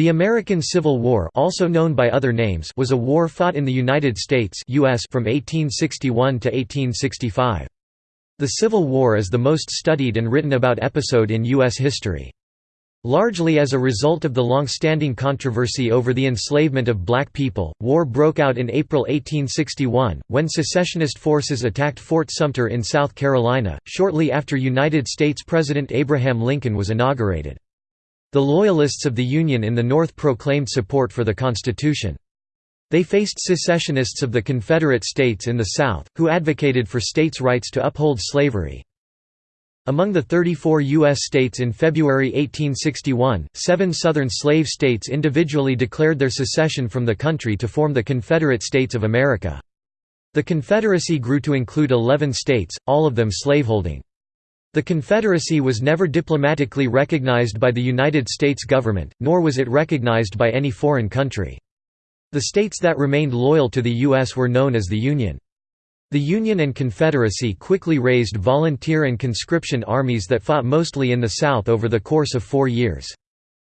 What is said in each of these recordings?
The American Civil War also known by other names was a war fought in the United States US from 1861 to 1865. The Civil War is the most studied and written about episode in U.S. history. Largely as a result of the long-standing controversy over the enslavement of black people, war broke out in April 1861, when secessionist forces attacked Fort Sumter in South Carolina, shortly after United States President Abraham Lincoln was inaugurated. The Loyalists of the Union in the North proclaimed support for the Constitution. They faced secessionists of the Confederate States in the South, who advocated for states' rights to uphold slavery. Among the 34 U.S. states in February 1861, seven Southern slave states individually declared their secession from the country to form the Confederate States of America. The Confederacy grew to include 11 states, all of them slaveholding. The Confederacy was never diplomatically recognized by the United States government, nor was it recognized by any foreign country. The states that remained loyal to the U.S. were known as the Union. The Union and Confederacy quickly raised volunteer and conscription armies that fought mostly in the South over the course of four years.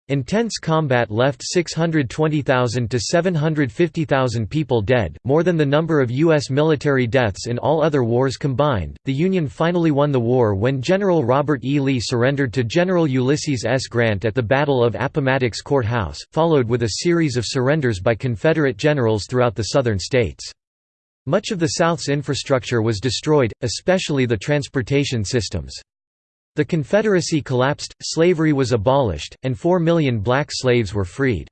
Intense combat left 620,000 to 750,000 people dead, more than the number of U.S. military deaths in all other wars combined. The Union finally won the war when General Robert E. Lee surrendered to General Ulysses S. Grant at the Battle of Appomattox Court House, followed with a series of surrenders by Confederate generals throughout the Southern states. Much of the South's infrastructure was destroyed, especially the transportation systems. The Confederacy collapsed, slavery was abolished, and four million black slaves were freed.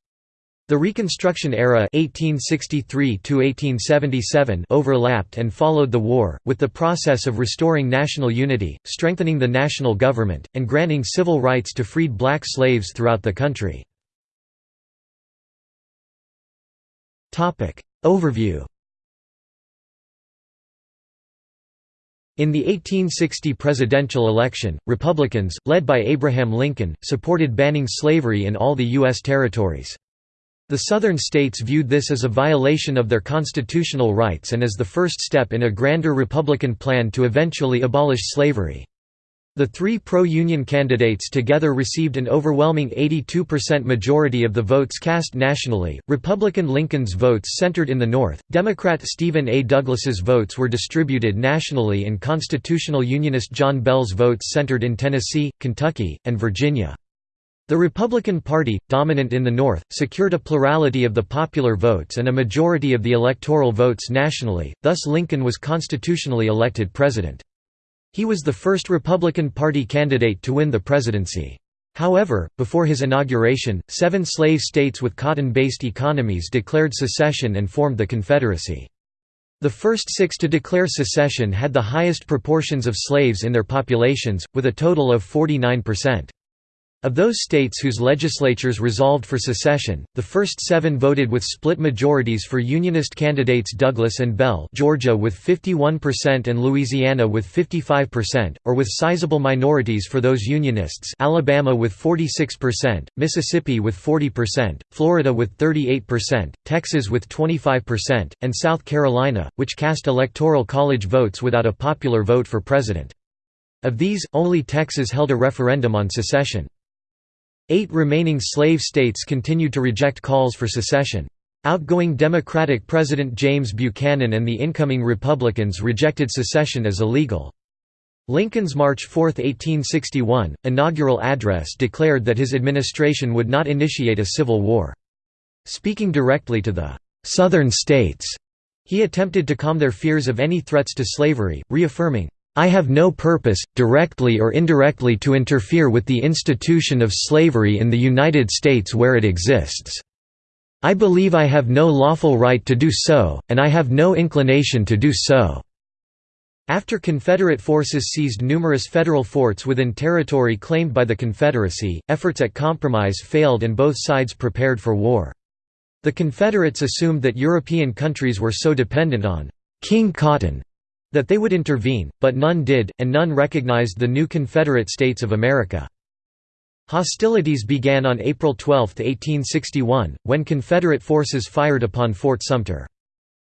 The Reconstruction era 1863 overlapped and followed the war, with the process of restoring national unity, strengthening the national government, and granting civil rights to freed black slaves throughout the country. Overview In the 1860 presidential election, Republicans, led by Abraham Lincoln, supported banning slavery in all the U.S. territories. The Southern states viewed this as a violation of their constitutional rights and as the first step in a grander Republican plan to eventually abolish slavery. The three pro-union candidates together received an overwhelming 82% majority of the votes cast nationally. Republican Lincoln's votes centered in the North, Democrat Stephen A. Douglas's votes were distributed nationally and constitutional unionist John Bell's votes centered in Tennessee, Kentucky, and Virginia. The Republican Party, dominant in the North, secured a plurality of the popular votes and a majority of the electoral votes nationally, thus Lincoln was constitutionally elected president. He was the first Republican Party candidate to win the presidency. However, before his inauguration, seven slave states with cotton-based economies declared secession and formed the Confederacy. The first six to declare secession had the highest proportions of slaves in their populations, with a total of 49%. Of those states whose legislatures resolved for secession, the first seven voted with split majorities for Unionist candidates Douglas and Bell Georgia with 51% and Louisiana with 55%, or with sizable minorities for those Unionists Alabama with 46%, Mississippi with 40%, Florida with 38%, Texas with 25%, and South Carolina, which cast electoral college votes without a popular vote for president. Of these, only Texas held a referendum on secession. Eight remaining slave states continued to reject calls for secession. Outgoing Democratic President James Buchanan and the incoming Republicans rejected secession as illegal. Lincoln's March 4, 1861, inaugural address declared that his administration would not initiate a civil war. Speaking directly to the «Southern states», he attempted to calm their fears of any threats to slavery, reaffirming, I have no purpose, directly or indirectly to interfere with the institution of slavery in the United States where it exists. I believe I have no lawful right to do so, and I have no inclination to do so." After Confederate forces seized numerous federal forts within territory claimed by the Confederacy, efforts at compromise failed and both sides prepared for war. The Confederates assumed that European countries were so dependent on «King Cotton» that they would intervene, but none did, and none recognized the new Confederate States of America. Hostilities began on April 12, 1861, when Confederate forces fired upon Fort Sumter.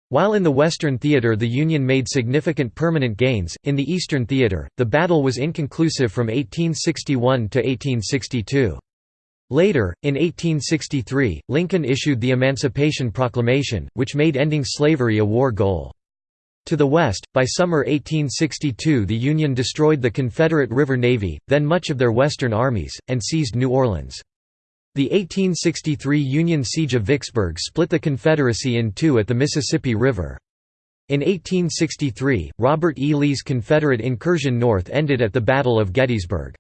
While in the Western Theater the Union made significant permanent gains, in the Eastern Theater, the battle was inconclusive from 1861 to 1862. Later, in 1863, Lincoln issued the Emancipation Proclamation, which made ending slavery a war goal. To the west, by summer 1862 the Union destroyed the Confederate River Navy, then much of their western armies, and seized New Orleans. The 1863 Union siege of Vicksburg split the Confederacy in two at the Mississippi River. In 1863, Robert E. Lee's Confederate incursion north ended at the Battle of Gettysburg.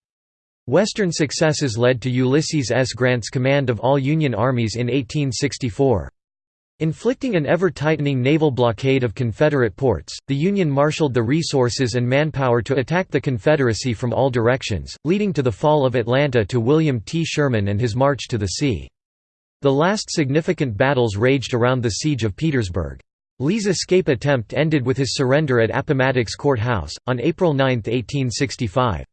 Western successes led to Ulysses S. Grant's command of all Union armies in 1864. Inflicting an ever-tightening naval blockade of Confederate ports, the Union marshaled the resources and manpower to attack the Confederacy from all directions, leading to the fall of Atlanta to William T. Sherman and his march to the sea. The last significant battles raged around the siege of Petersburg. Lee's escape attempt ended with his surrender at Appomattox Court House, on April 9, 1865.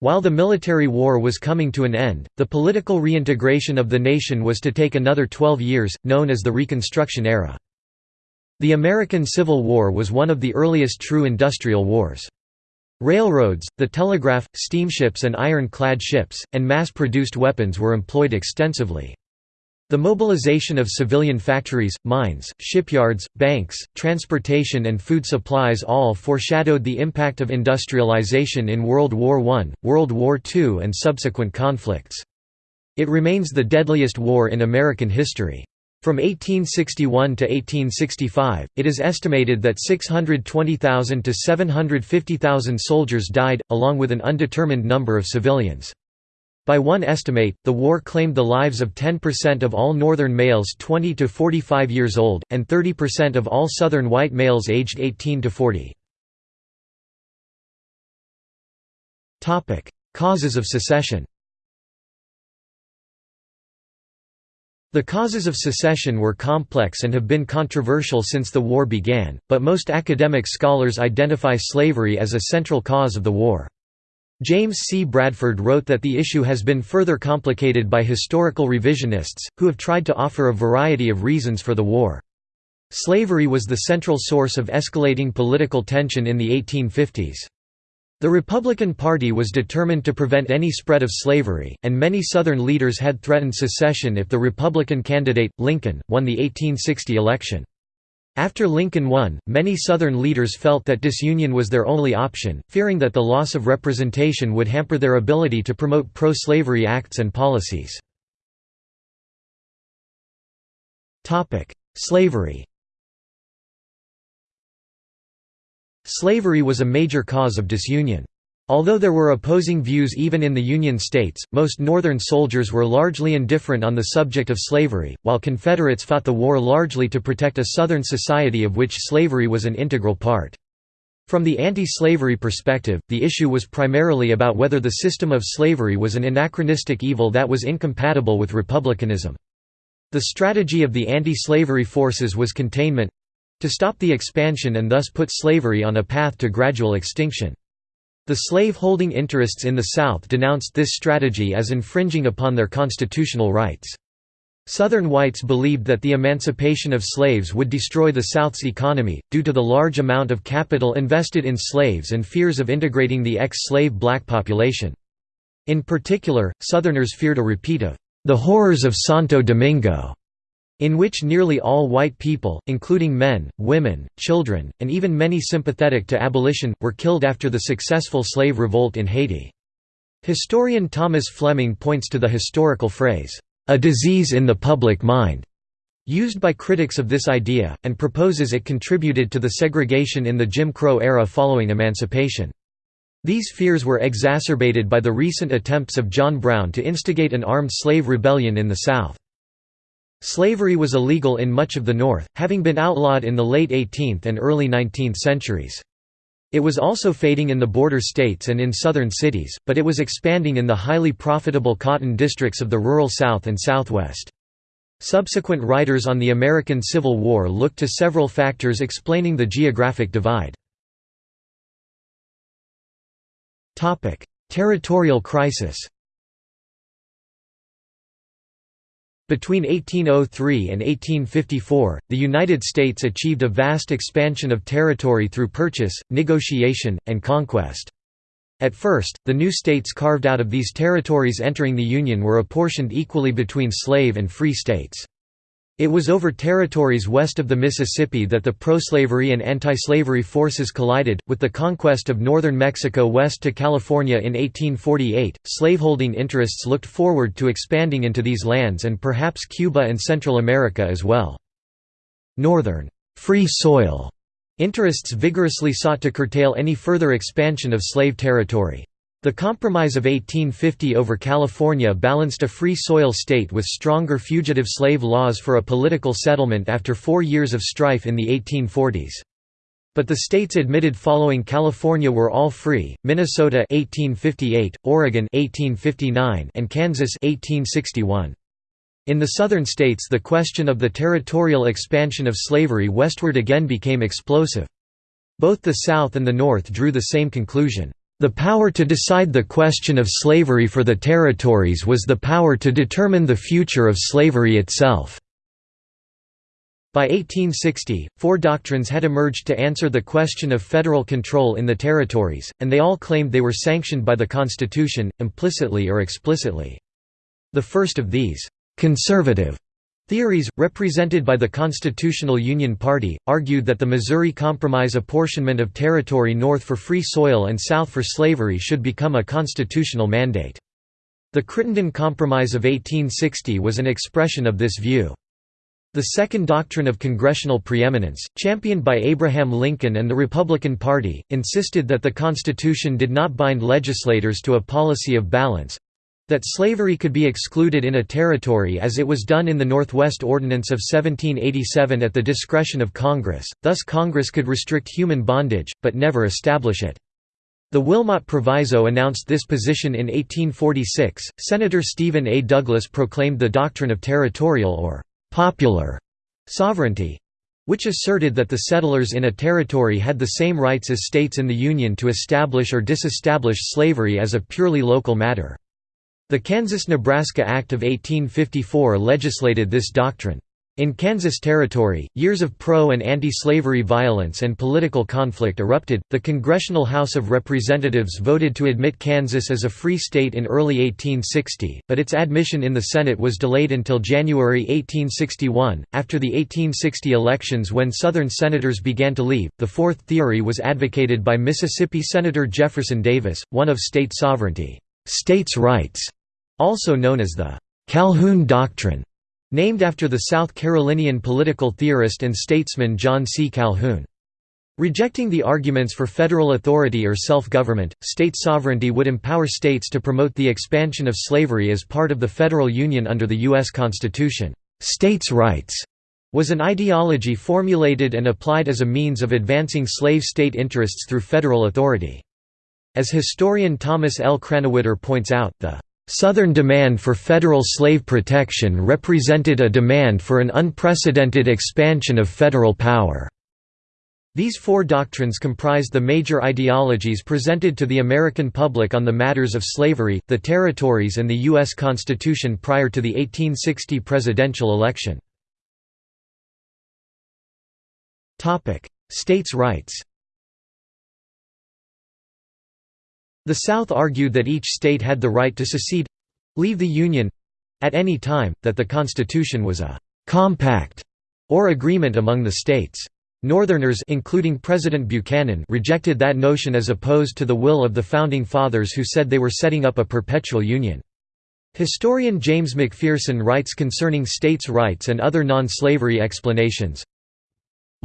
While the military war was coming to an end, the political reintegration of the nation was to take another 12 years, known as the Reconstruction era. The American Civil War was one of the earliest true industrial wars. Railroads, the telegraph, steamships and iron-clad ships, and mass-produced weapons were employed extensively. The mobilization of civilian factories, mines, shipyards, banks, transportation and food supplies all foreshadowed the impact of industrialization in World War I, World War II and subsequent conflicts. It remains the deadliest war in American history. From 1861 to 1865, it is estimated that 620,000 to 750,000 soldiers died, along with an undetermined number of civilians. By one estimate, the war claimed the lives of 10% of all Northern males 20 to 45 years old, and 30% of all Southern white males aged 18 to 40. Causes of secession The causes of secession were complex and have been controversial since the war began, but most academic scholars identify slavery as a central cause of the war. James C. Bradford wrote that the issue has been further complicated by historical revisionists, who have tried to offer a variety of reasons for the war. Slavery was the central source of escalating political tension in the 1850s. The Republican Party was determined to prevent any spread of slavery, and many Southern leaders had threatened secession if the Republican candidate, Lincoln, won the 1860 election. After Lincoln won, many Southern leaders felt that disunion was their only option, fearing that the loss of representation would hamper their ability to promote pro-slavery acts and policies. Slavery Slavery was a major cause of disunion. Although there were opposing views even in the Union states, most Northern soldiers were largely indifferent on the subject of slavery, while Confederates fought the war largely to protect a Southern society of which slavery was an integral part. From the anti-slavery perspective, the issue was primarily about whether the system of slavery was an anachronistic evil that was incompatible with republicanism. The strategy of the anti-slavery forces was containment—to stop the expansion and thus put slavery on a path to gradual extinction. The slave-holding interests in the South denounced this strategy as infringing upon their constitutional rights. Southern whites believed that the emancipation of slaves would destroy the South's economy, due to the large amount of capital invested in slaves and fears of integrating the ex-slave black population. In particular, Southerners feared a repeat of the horrors of Santo Domingo, in which nearly all white people, including men, women, children, and even many sympathetic to abolition, were killed after the successful slave revolt in Haiti. Historian Thomas Fleming points to the historical phrase, "...a disease in the public mind", used by critics of this idea, and proposes it contributed to the segregation in the Jim Crow era following emancipation. These fears were exacerbated by the recent attempts of John Brown to instigate an armed slave rebellion in the South. Slavery was illegal in much of the North, having been outlawed in the late 18th and early 19th centuries. It was also fading in the border states and in southern cities, but it was expanding in the highly profitable cotton districts of the rural South and Southwest. Subsequent writers on the American Civil War looked to several factors explaining the geographic divide. Territorial crisis Between 1803 and 1854, the United States achieved a vast expansion of territory through purchase, negotiation, and conquest. At first, the new states carved out of these territories entering the Union were apportioned equally between slave and free states. It was over territories west of the Mississippi that the pro-slavery and anti-slavery forces collided, with the conquest of northern Mexico west to California in 1848. Slaveholding interests looked forward to expanding into these lands and perhaps Cuba and Central America as well. Northern free soil interests vigorously sought to curtail any further expansion of slave territory. The Compromise of 1850 over California balanced a free soil state with stronger fugitive slave laws for a political settlement after four years of strife in the 1840s. But the states admitted following California were all free, Minnesota 1858, Oregon 1859, and Kansas 1861. In the southern states the question of the territorial expansion of slavery westward again became explosive. Both the South and the North drew the same conclusion. The power to decide the question of slavery for the territories was the power to determine the future of slavery itself. By 1860, four doctrines had emerged to answer the question of federal control in the territories, and they all claimed they were sanctioned by the Constitution, implicitly or explicitly. The first of these, conservative Theories, represented by the Constitutional Union Party, argued that the Missouri Compromise apportionment of territory north for free soil and south for slavery should become a constitutional mandate. The Crittenden Compromise of 1860 was an expression of this view. The second doctrine of congressional preeminence, championed by Abraham Lincoln and the Republican Party, insisted that the Constitution did not bind legislators to a policy of balance, that slavery could be excluded in a territory as it was done in the Northwest Ordinance of 1787 at the discretion of Congress, thus Congress could restrict human bondage, but never establish it. The Wilmot Proviso announced this position in 1846. Senator Stephen A. Douglas proclaimed the doctrine of territorial or popular sovereignty, which asserted that the settlers in a territory had the same rights as states in the Union to establish or disestablish slavery as a purely local matter. The Kansas–Nebraska Act of 1854 legislated this doctrine. In Kansas Territory, years of pro- and anti-slavery violence and political conflict erupted. The Congressional House of Representatives voted to admit Kansas as a free state in early 1860, but its admission in the Senate was delayed until January 1861, after the 1860 elections when Southern senators began to leave. The fourth theory was advocated by Mississippi Senator Jefferson Davis, one of state sovereignty, states' rights, also known as the Calhoun Doctrine, named after the South Carolinian political theorist and statesman John C. Calhoun. Rejecting the arguments for federal authority or self-government, state sovereignty would empower states to promote the expansion of slavery as part of the federal union under the U.S. Constitution. States' rights was an ideology formulated and applied as a means of advancing slave state interests through federal authority. As historian Thomas L. Krannawitter points out, the Southern demand for federal slave protection represented a demand for an unprecedented expansion of federal power. These four doctrines comprised the major ideologies presented to the American public on the matters of slavery, the territories and the U.S. Constitution prior to the 1860 presidential election. States' rights The South argued that each state had the right to secede—leave the Union—at any time, that the Constitution was a «compact» or agreement among the states. Northerners including President Buchanan rejected that notion as opposed to the will of the Founding Fathers who said they were setting up a perpetual union. Historian James McPherson writes concerning states' rights and other non-slavery explanations,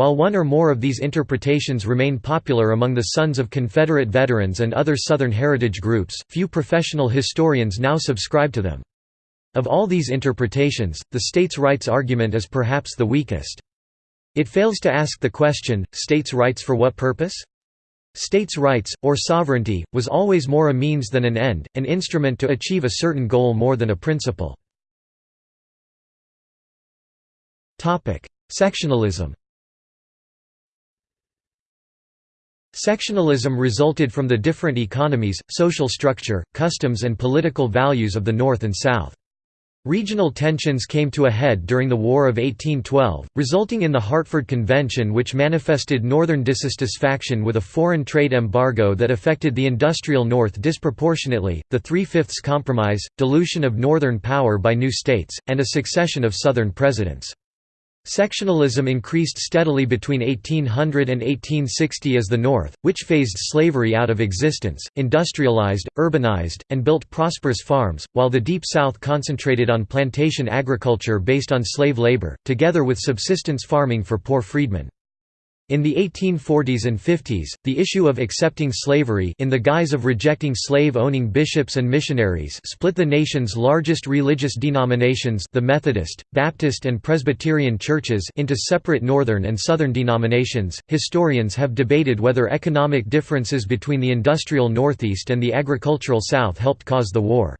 while one or more of these interpretations remain popular among the sons of Confederate veterans and other Southern heritage groups, few professional historians now subscribe to them. Of all these interpretations, the states' rights argument is perhaps the weakest. It fails to ask the question, states' rights for what purpose? States' rights, or sovereignty, was always more a means than an end, an instrument to achieve a certain goal more than a principle. Sectionalism Sectionalism resulted from the different economies, social structure, customs and political values of the North and South. Regional tensions came to a head during the War of 1812, resulting in the Hartford Convention which manifested northern dissatisfaction with a foreign trade embargo that affected the industrial North disproportionately, the Three-Fifths Compromise, dilution of northern power by new states, and a succession of southern presidents. Sectionalism increased steadily between 1800 and 1860 as the North, which phased slavery out of existence, industrialized, urbanized, and built prosperous farms, while the Deep South concentrated on plantation agriculture based on slave labor, together with subsistence farming for poor freedmen. In the 1840s and 50s, the issue of accepting slavery in the guise of rejecting slave-owning bishops and missionaries split the nation's largest religious denominations the Methodist, Baptist and Presbyterian churches into separate northern and southern denominations. Historians have debated whether economic differences between the industrial Northeast and the agricultural South helped cause the war.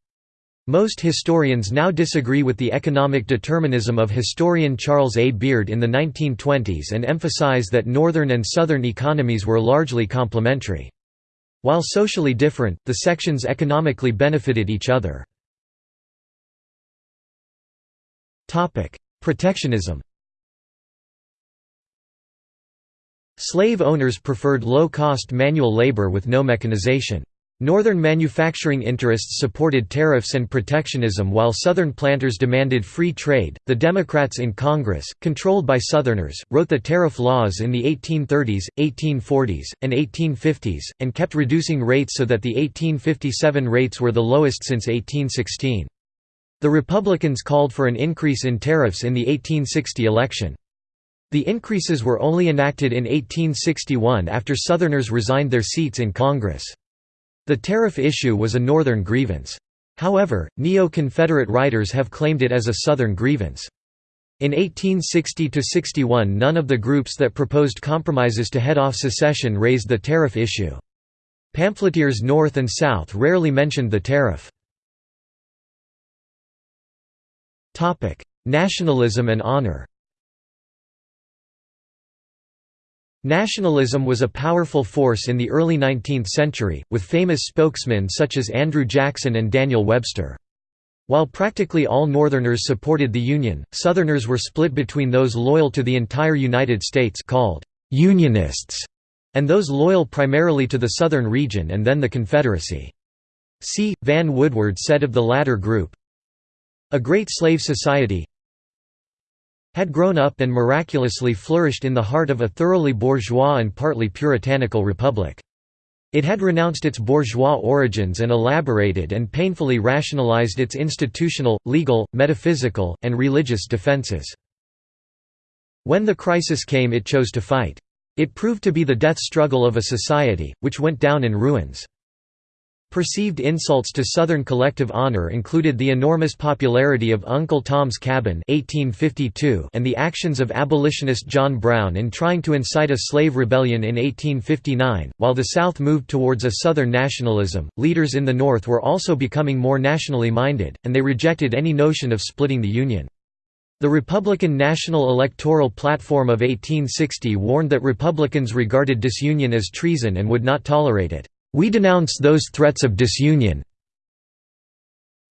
Most historians now disagree with the economic determinism of historian Charles A. Beard in the 1920s and emphasize that northern and southern economies were largely complementary. While socially different, the sections economically benefited each other. Protectionism Slave owners preferred low-cost manual labor with no mechanization. Northern manufacturing interests supported tariffs and protectionism while Southern planters demanded free trade. The Democrats in Congress, controlled by Southerners, wrote the tariff laws in the 1830s, 1840s, and 1850s, and kept reducing rates so that the 1857 rates were the lowest since 1816. The Republicans called for an increase in tariffs in the 1860 election. The increases were only enacted in 1861 after Southerners resigned their seats in Congress. The tariff issue was a Northern grievance. However, neo-Confederate writers have claimed it as a Southern grievance. In 1860–61 none of the groups that proposed compromises to head off secession raised the tariff issue. Pamphleteers North and South rarely mentioned the tariff. Nationalism and honor Nationalism was a powerful force in the early 19th century, with famous spokesmen such as Andrew Jackson and Daniel Webster. While practically all Northerners supported the Union, Southerners were split between those loyal to the entire United States called «Unionists» and those loyal primarily to the Southern region and then the Confederacy. C. Vann Woodward said of the latter group, A great slave society, had grown up and miraculously flourished in the heart of a thoroughly bourgeois and partly puritanical republic. It had renounced its bourgeois origins and elaborated and painfully rationalized its institutional, legal, metaphysical, and religious defenses. When the crisis came it chose to fight. It proved to be the death struggle of a society, which went down in ruins. Perceived insults to Southern collective honor included the enormous popularity of Uncle Tom's Cabin 1852 and the actions of abolitionist John Brown in trying to incite a slave rebellion in 1859. While the South moved towards a Southern nationalism, leaders in the North were also becoming more nationally minded, and they rejected any notion of splitting the Union. The Republican National Electoral Platform of 1860 warned that Republicans regarded disunion as treason and would not tolerate it. We denounce those threats of disunion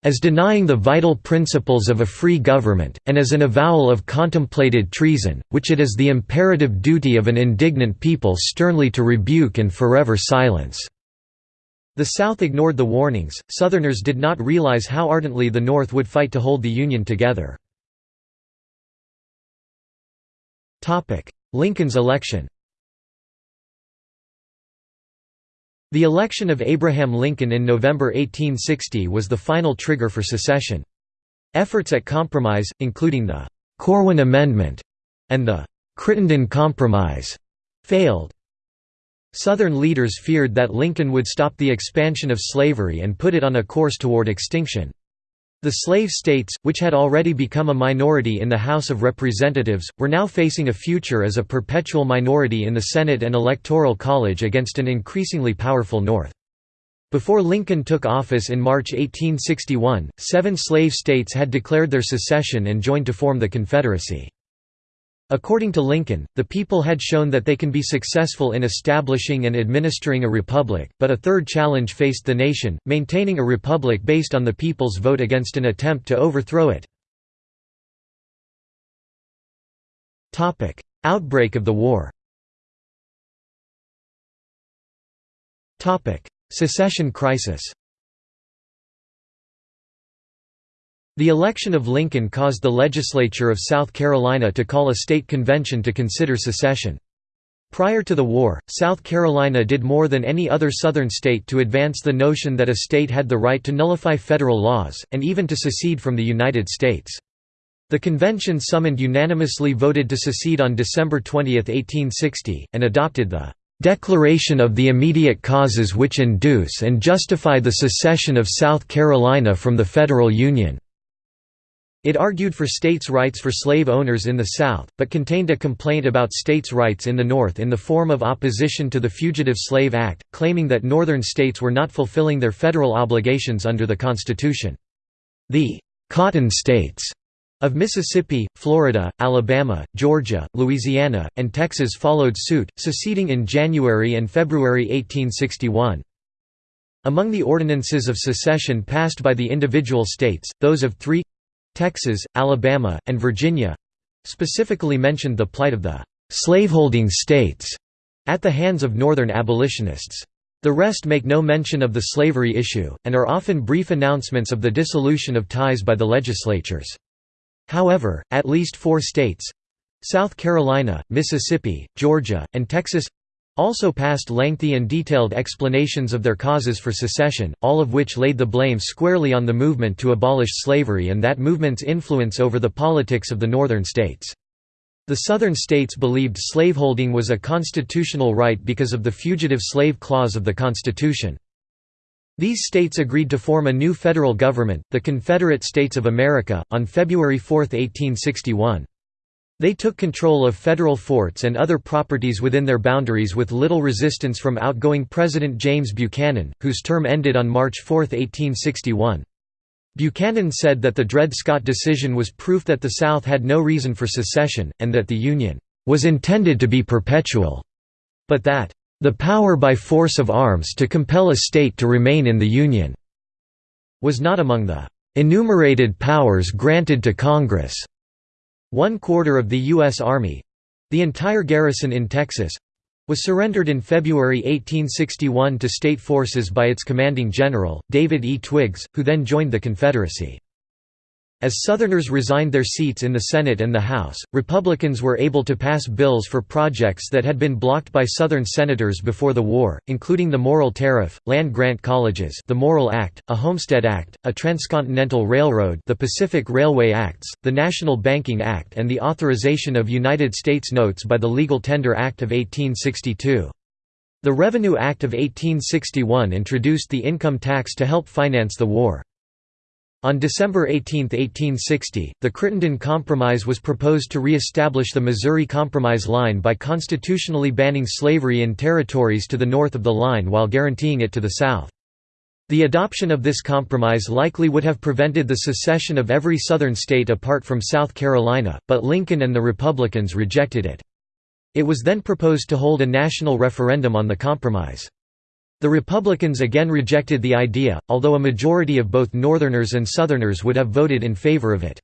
as denying the vital principles of a free government, and as an avowal of contemplated treason, which it is the imperative duty of an indignant people sternly to rebuke and forever silence." The South ignored the warnings, Southerners did not realize how ardently the North would fight to hold the Union together. Lincoln's election The election of Abraham Lincoln in November 1860 was the final trigger for secession. Efforts at compromise, including the Corwin Amendment and the Crittenden Compromise, failed. Southern leaders feared that Lincoln would stop the expansion of slavery and put it on a course toward extinction. The slave states, which had already become a minority in the House of Representatives, were now facing a future as a perpetual minority in the Senate and Electoral College against an increasingly powerful North. Before Lincoln took office in March 1861, seven slave states had declared their secession and joined to form the Confederacy. According to Lincoln, the people had shown that they can be successful in establishing and administering a republic, but a third challenge faced the nation, maintaining a republic based on the people's vote against an attempt to overthrow it. Outbreak of the war Secession crisis The election of Lincoln caused the legislature of South Carolina to call a state convention to consider secession. Prior to the war, South Carolina did more than any other southern state to advance the notion that a state had the right to nullify federal laws, and even to secede from the United States. The convention summoned unanimously voted to secede on December 20, 1860, and adopted the "...declaration of the immediate causes which induce and justify the secession of South Carolina from the Federal Union." It argued for states' rights for slave owners in the South, but contained a complaint about states' rights in the North in the form of opposition to the Fugitive Slave Act, claiming that Northern states were not fulfilling their federal obligations under the Constitution. The «Cotton States» of Mississippi, Florida, Alabama, Georgia, Louisiana, and Texas followed suit, seceding in January and February 1861. Among the ordinances of secession passed by the individual states, those of three Texas, Alabama, and Virginia—specifically mentioned the plight of the «slaveholding states» at the hands of Northern abolitionists. The rest make no mention of the slavery issue, and are often brief announcements of the dissolution of ties by the legislatures. However, at least four states—South Carolina, Mississippi, Georgia, and Texas also passed lengthy and detailed explanations of their causes for secession, all of which laid the blame squarely on the movement to abolish slavery and that movement's influence over the politics of the northern states. The southern states believed slaveholding was a constitutional right because of the Fugitive Slave Clause of the Constitution. These states agreed to form a new federal government, the Confederate States of America, on February 4, 1861. They took control of federal forts and other properties within their boundaries with little resistance from outgoing President James Buchanan, whose term ended on March 4, 1861. Buchanan said that the Dred Scott decision was proof that the South had no reason for secession, and that the Union was intended to be perpetual, but that the power by force of arms to compel a state to remain in the Union was not among the enumerated powers granted to Congress. One quarter of the U.S. Army—the entire garrison in Texas—was surrendered in February 1861 to state forces by its commanding general, David E. Twiggs, who then joined the Confederacy. As Southerners resigned their seats in the Senate and the House, Republicans were able to pass bills for projects that had been blocked by Southern senators before the war, including the Morrill Tariff, land-grant colleges the Morrill Act, a Homestead Act, a Transcontinental Railroad the Pacific Railway Acts, the National Banking Act and the authorization of United States notes by the Legal Tender Act of 1862. The Revenue Act of 1861 introduced the income tax to help finance the war. On December 18, 1860, the Crittenden Compromise was proposed to re-establish the Missouri Compromise line by constitutionally banning slavery in territories to the north of the line while guaranteeing it to the south. The adoption of this compromise likely would have prevented the secession of every southern state apart from South Carolina, but Lincoln and the Republicans rejected it. It was then proposed to hold a national referendum on the compromise. The Republicans again rejected the idea, although a majority of both Northerners and Southerners would have voted in favor of it.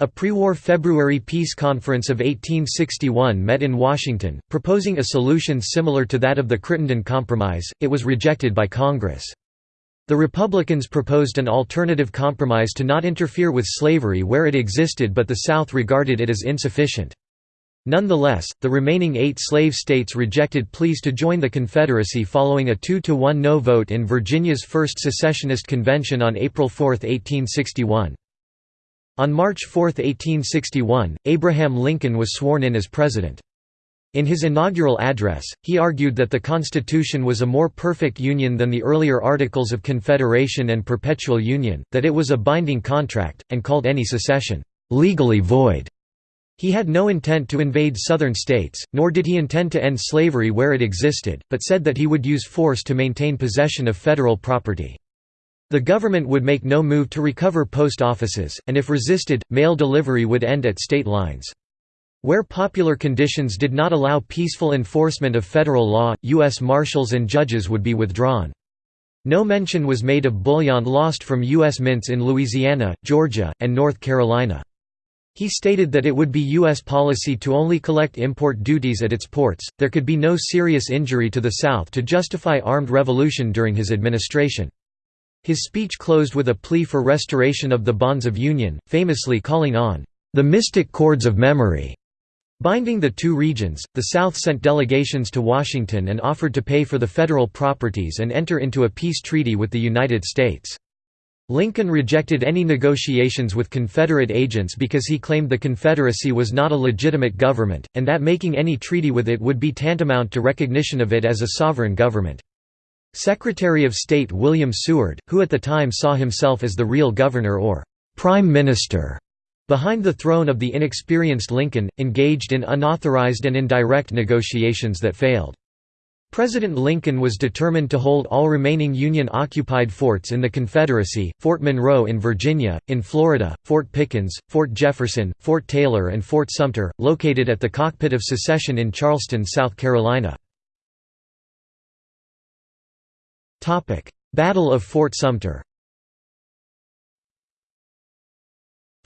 A pre-war February peace conference of 1861 met in Washington, proposing a solution similar to that of the Crittenden Compromise, it was rejected by Congress. The Republicans proposed an alternative compromise to not interfere with slavery where it existed but the South regarded it as insufficient. Nonetheless, the remaining eight slave states rejected pleas to join the Confederacy following a two-to-one no vote in Virginia's first secessionist convention on April 4, 1861. On March 4, 1861, Abraham Lincoln was sworn in as president. In his inaugural address, he argued that the Constitution was a more perfect union than the earlier Articles of Confederation and Perpetual Union, that it was a binding contract, and called any secession, "...legally void." He had no intent to invade southern states, nor did he intend to end slavery where it existed, but said that he would use force to maintain possession of federal property. The government would make no move to recover post offices, and if resisted, mail delivery would end at state lines. Where popular conditions did not allow peaceful enforcement of federal law, U.S. Marshals and judges would be withdrawn. No mention was made of bullion lost from U.S. mints in Louisiana, Georgia, and North Carolina. He stated that it would be U.S. policy to only collect import duties at its ports. There could be no serious injury to the South to justify armed revolution during his administration. His speech closed with a plea for restoration of the bonds of union, famously calling on the mystic cords of memory Binding the two regions, the South sent delegations to Washington and offered to pay for the federal properties and enter into a peace treaty with the United States. Lincoln rejected any negotiations with Confederate agents because he claimed the Confederacy was not a legitimate government, and that making any treaty with it would be tantamount to recognition of it as a sovereign government. Secretary of State William Seward, who at the time saw himself as the real governor or «prime minister», Behind the throne of the inexperienced Lincoln, engaged in unauthorized and indirect negotiations that failed. President Lincoln was determined to hold all remaining Union-occupied forts in the Confederacy, Fort Monroe in Virginia, in Florida, Fort Pickens, Fort Jefferson, Fort Taylor and Fort Sumter, located at the cockpit of secession in Charleston, South Carolina. Battle of Fort Sumter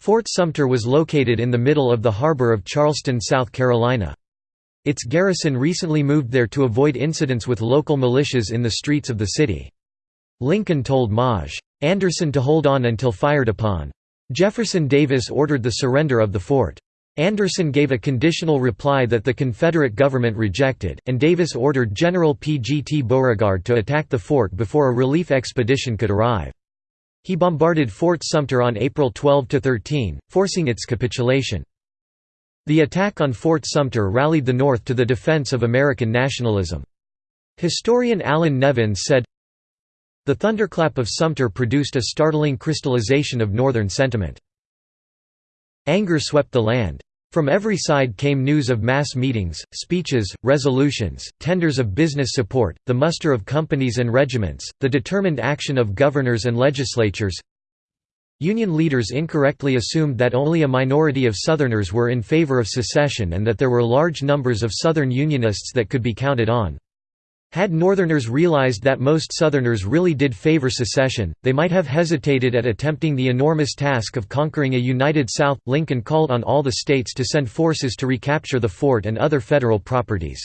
Fort Sumter was located in the middle of the harbor of Charleston, South Carolina. Its garrison recently moved there to avoid incidents with local militias in the streets of the city. Lincoln told Maj. Anderson to hold on until fired upon. Jefferson Davis ordered the surrender of the fort. Anderson gave a conditional reply that the Confederate government rejected, and Davis ordered General P. G. T. Beauregard to attack the fort before a relief expedition could arrive. He bombarded Fort Sumter on April 12–13, forcing its capitulation. The attack on Fort Sumter rallied the North to the defense of American nationalism. Historian Allan Nevins said, The thunderclap of Sumter produced a startling crystallization of Northern sentiment. Anger swept the land. From every side came news of mass meetings, speeches, resolutions, tenders of business support, the muster of companies and regiments, the determined action of governors and legislatures. Union leaders incorrectly assumed that only a minority of Southerners were in favor of secession and that there were large numbers of Southern Unionists that could be counted on. Had Northerners realized that most Southerners really did favor secession, they might have hesitated at attempting the enormous task of conquering a united South. Lincoln called on all the states to send forces to recapture the fort and other federal properties.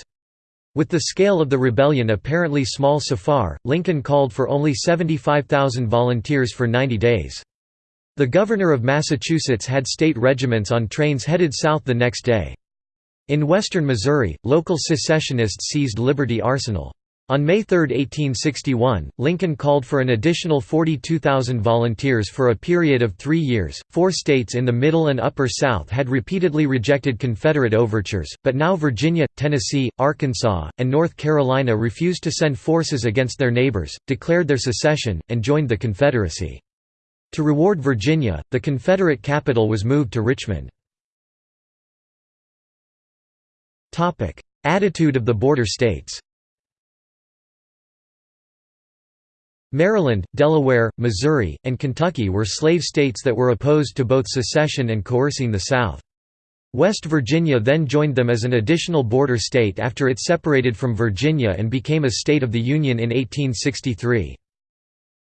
With the scale of the rebellion apparently small so far, Lincoln called for only 75,000 volunteers for 90 days. The governor of Massachusetts had state regiments on trains headed south the next day. In western Missouri, local secessionists seized Liberty Arsenal. On May 3, 1861, Lincoln called for an additional 42,000 volunteers for a period of three years. Four states in the Middle and Upper South had repeatedly rejected Confederate overtures, but now Virginia, Tennessee, Arkansas, and North Carolina refused to send forces against their neighbors, declared their secession, and joined the Confederacy. To reward Virginia, the Confederate capital was moved to Richmond. Attitude of the border states Maryland, Delaware, Missouri, and Kentucky were slave states that were opposed to both secession and coercing the South. West Virginia then joined them as an additional border state after it separated from Virginia and became a state of the Union in 1863.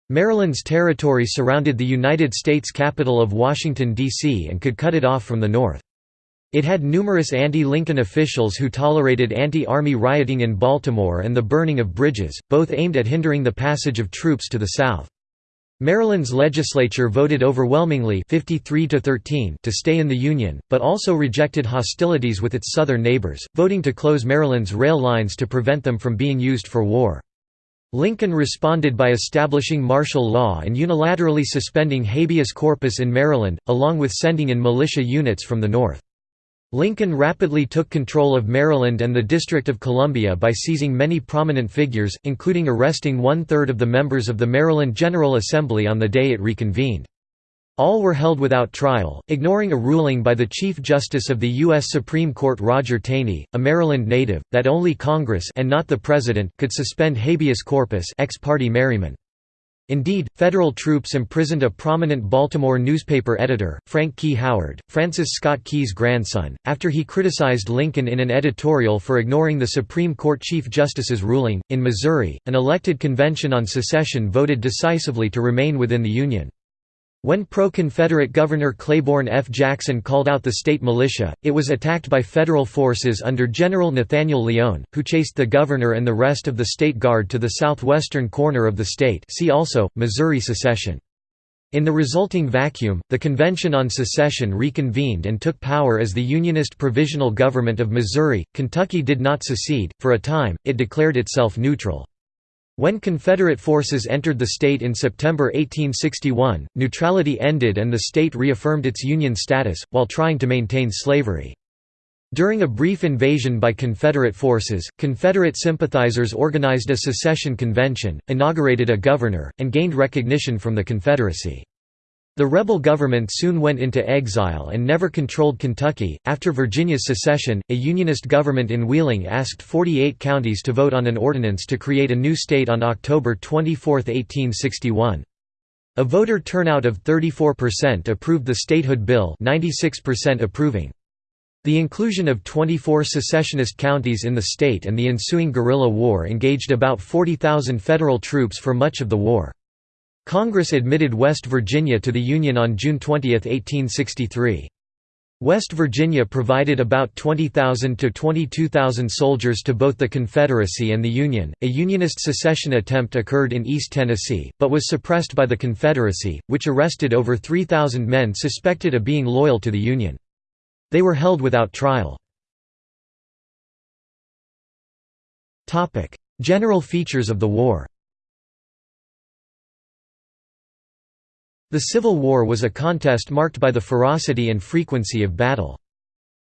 Maryland's territory surrounded the United States capital of Washington, D.C. and could cut it off from the north. It had numerous anti-Lincoln officials who tolerated anti-army rioting in Baltimore and the burning of bridges, both aimed at hindering the passage of troops to the south. Maryland's legislature voted overwhelmingly 53 to, 13 to stay in the Union, but also rejected hostilities with its southern neighbors, voting to close Maryland's rail lines to prevent them from being used for war. Lincoln responded by establishing martial law and unilaterally suspending habeas corpus in Maryland, along with sending in militia units from the north. Lincoln rapidly took control of Maryland and the District of Columbia by seizing many prominent figures, including arresting one-third of the members of the Maryland General Assembly on the day it reconvened. All were held without trial, ignoring a ruling by the Chief Justice of the U.S. Supreme Court Roger Taney, a Maryland native, that only Congress and not the President could suspend habeas corpus ex parte Merryman. Indeed, federal troops imprisoned a prominent Baltimore newspaper editor, Frank Key Howard, Francis Scott Key's grandson, after he criticized Lincoln in an editorial for ignoring the Supreme Court Chief Justice's ruling. In Missouri, an elected convention on secession voted decisively to remain within the Union. When pro-Confederate Governor Claiborne F. Jackson called out the state militia, it was attacked by federal forces under General Nathaniel Lyon, who chased the governor and the rest of the state guard to the southwestern corner of the state see also, Missouri secession. In the resulting vacuum, the Convention on Secession reconvened and took power as the Unionist Provisional Government of Missouri. Kentucky did not secede, for a time, it declared itself neutral. When Confederate forces entered the state in September 1861, neutrality ended and the state reaffirmed its Union status, while trying to maintain slavery. During a brief invasion by Confederate forces, Confederate sympathizers organized a secession convention, inaugurated a governor, and gained recognition from the Confederacy. The rebel government soon went into exile and never controlled Kentucky. After Virginia's secession, a Unionist government in Wheeling asked 48 counties to vote on an ordinance to create a new state on October 24, 1861. A voter turnout of 34% approved the statehood bill 96% approving. The inclusion of 24 secessionist counties in the state and the ensuing guerrilla war engaged about 40,000 federal troops for much of the war. Congress admitted West Virginia to the Union on June 20, 1863. West Virginia provided about 20,000 to 22,000 soldiers to both the Confederacy and the Union. A Unionist secession attempt occurred in East Tennessee, but was suppressed by the Confederacy, which arrested over 3,000 men suspected of being loyal to the Union. They were held without trial. General features of the war The Civil War was a contest marked by the ferocity and frequency of battle.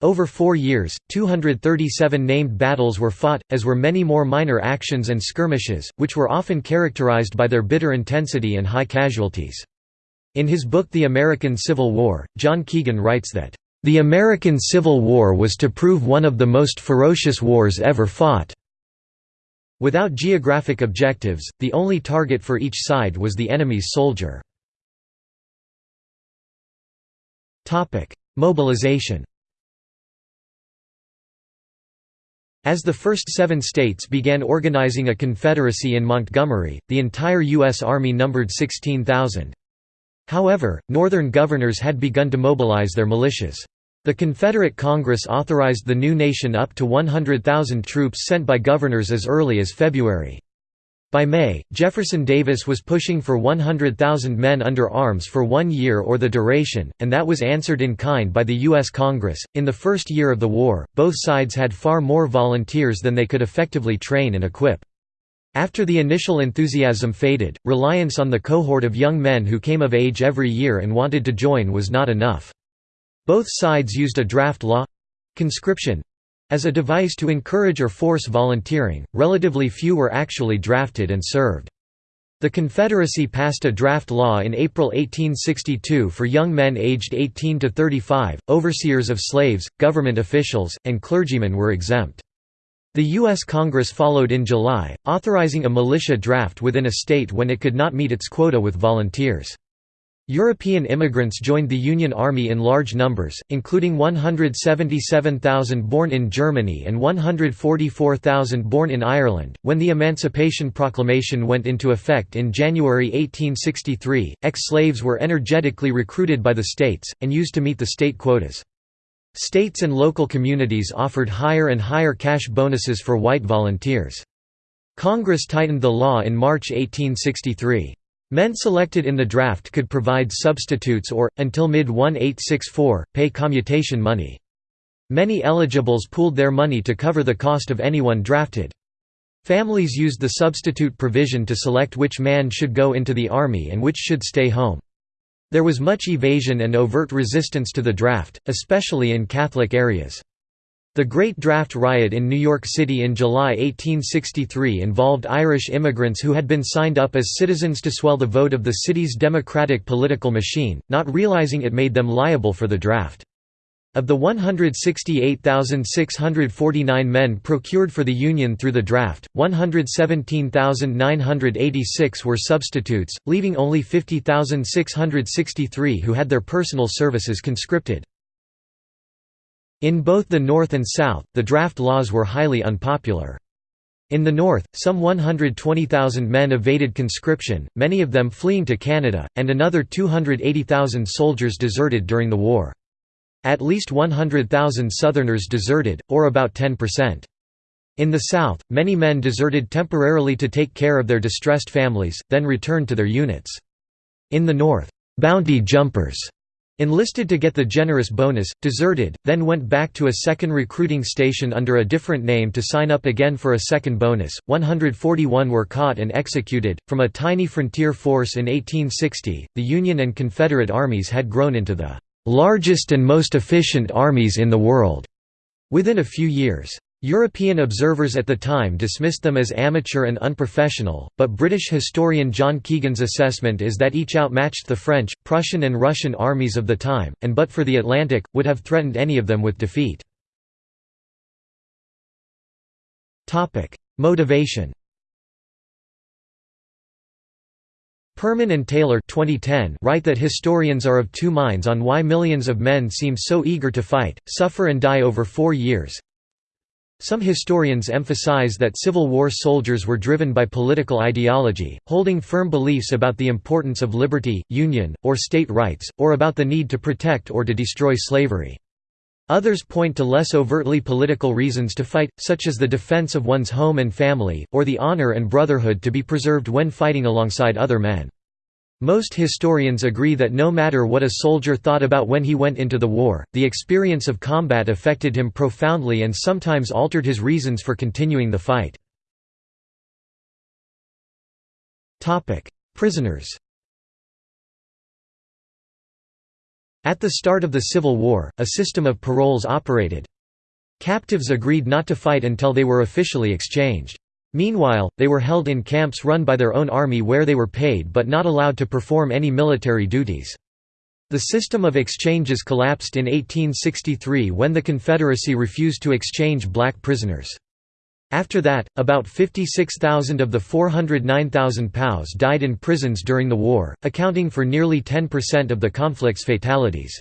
Over four years, 237 named battles were fought, as were many more minor actions and skirmishes, which were often characterized by their bitter intensity and high casualties. In his book The American Civil War, John Keegan writes that, "...the American Civil War was to prove one of the most ferocious wars ever fought." Without geographic objectives, the only target for each side was the enemy's soldier. Mobilization As the first seven states began organizing a confederacy in Montgomery, the entire U.S. Army numbered 16,000. However, Northern governors had begun to mobilize their militias. The Confederate Congress authorized the new nation up to 100,000 troops sent by governors as early as February. By May, Jefferson Davis was pushing for 100,000 men under arms for one year or the duration, and that was answered in kind by the U.S. Congress. In the first year of the war, both sides had far more volunteers than they could effectively train and equip. After the initial enthusiasm faded, reliance on the cohort of young men who came of age every year and wanted to join was not enough. Both sides used a draft law conscription as a device to encourage or force volunteering, relatively few were actually drafted and served. The Confederacy passed a draft law in April 1862 for young men aged 18 to 35, overseers of slaves, government officials, and clergymen were exempt. The U.S. Congress followed in July, authorizing a militia draft within a state when it could not meet its quota with volunteers. European immigrants joined the Union Army in large numbers, including 177,000 born in Germany and 144,000 born in Ireland. When the Emancipation Proclamation went into effect in January 1863, ex slaves were energetically recruited by the states, and used to meet the state quotas. States and local communities offered higher and higher cash bonuses for white volunteers. Congress tightened the law in March 1863. Men selected in the draft could provide substitutes or, until mid-1864, pay commutation money. Many eligibles pooled their money to cover the cost of anyone drafted. Families used the substitute provision to select which man should go into the army and which should stay home. There was much evasion and overt resistance to the draft, especially in Catholic areas. The Great Draft Riot in New York City in July 1863 involved Irish immigrants who had been signed up as citizens to swell the vote of the city's democratic political machine, not realizing it made them liable for the draft. Of the 168,649 men procured for the Union through the draft, 117,986 were substitutes, leaving only 50,663 who had their personal services conscripted. In both the North and South, the draft laws were highly unpopular. In the North, some 120,000 men evaded conscription, many of them fleeing to Canada, and another 280,000 soldiers deserted during the war. At least 100,000 Southerners deserted, or about 10%. In the South, many men deserted temporarily to take care of their distressed families, then returned to their units. In the North, bounty jumpers enlisted to get the generous bonus, deserted, then went back to a second recruiting station under a different name to sign up again for a second bonus. 141 were caught and executed. From a tiny frontier force in 1860, the Union and Confederate armies had grown into the largest and most efficient armies in the world within a few years. European observers at the time dismissed them as amateur and unprofessional, but British historian John Keegan's assessment is that each outmatched the French, Prussian and Russian armies of the time, and but for the Atlantic, would have threatened any of them with defeat. Motivation Perman and Taylor 2010 write that historians are of two minds on why millions of men seem so eager to fight, suffer and die over four years. Some historians emphasize that Civil War soldiers were driven by political ideology, holding firm beliefs about the importance of liberty, union, or state rights, or about the need to protect or to destroy slavery. Others point to less overtly political reasons to fight, such as the defense of one's home and family, or the honor and brotherhood to be preserved when fighting alongside other men. Most historians agree that no matter what a soldier thought about when he went into the war, the experience of combat affected him profoundly and sometimes altered his reasons for continuing the fight. Prisoners At the start of the Civil War, a system of paroles operated. Captives agreed not to fight until they were officially exchanged. Meanwhile, they were held in camps run by their own army where they were paid but not allowed to perform any military duties. The system of exchanges collapsed in 1863 when the Confederacy refused to exchange black prisoners. After that, about 56,000 of the 409,000 POWs died in prisons during the war, accounting for nearly 10% of the conflict's fatalities.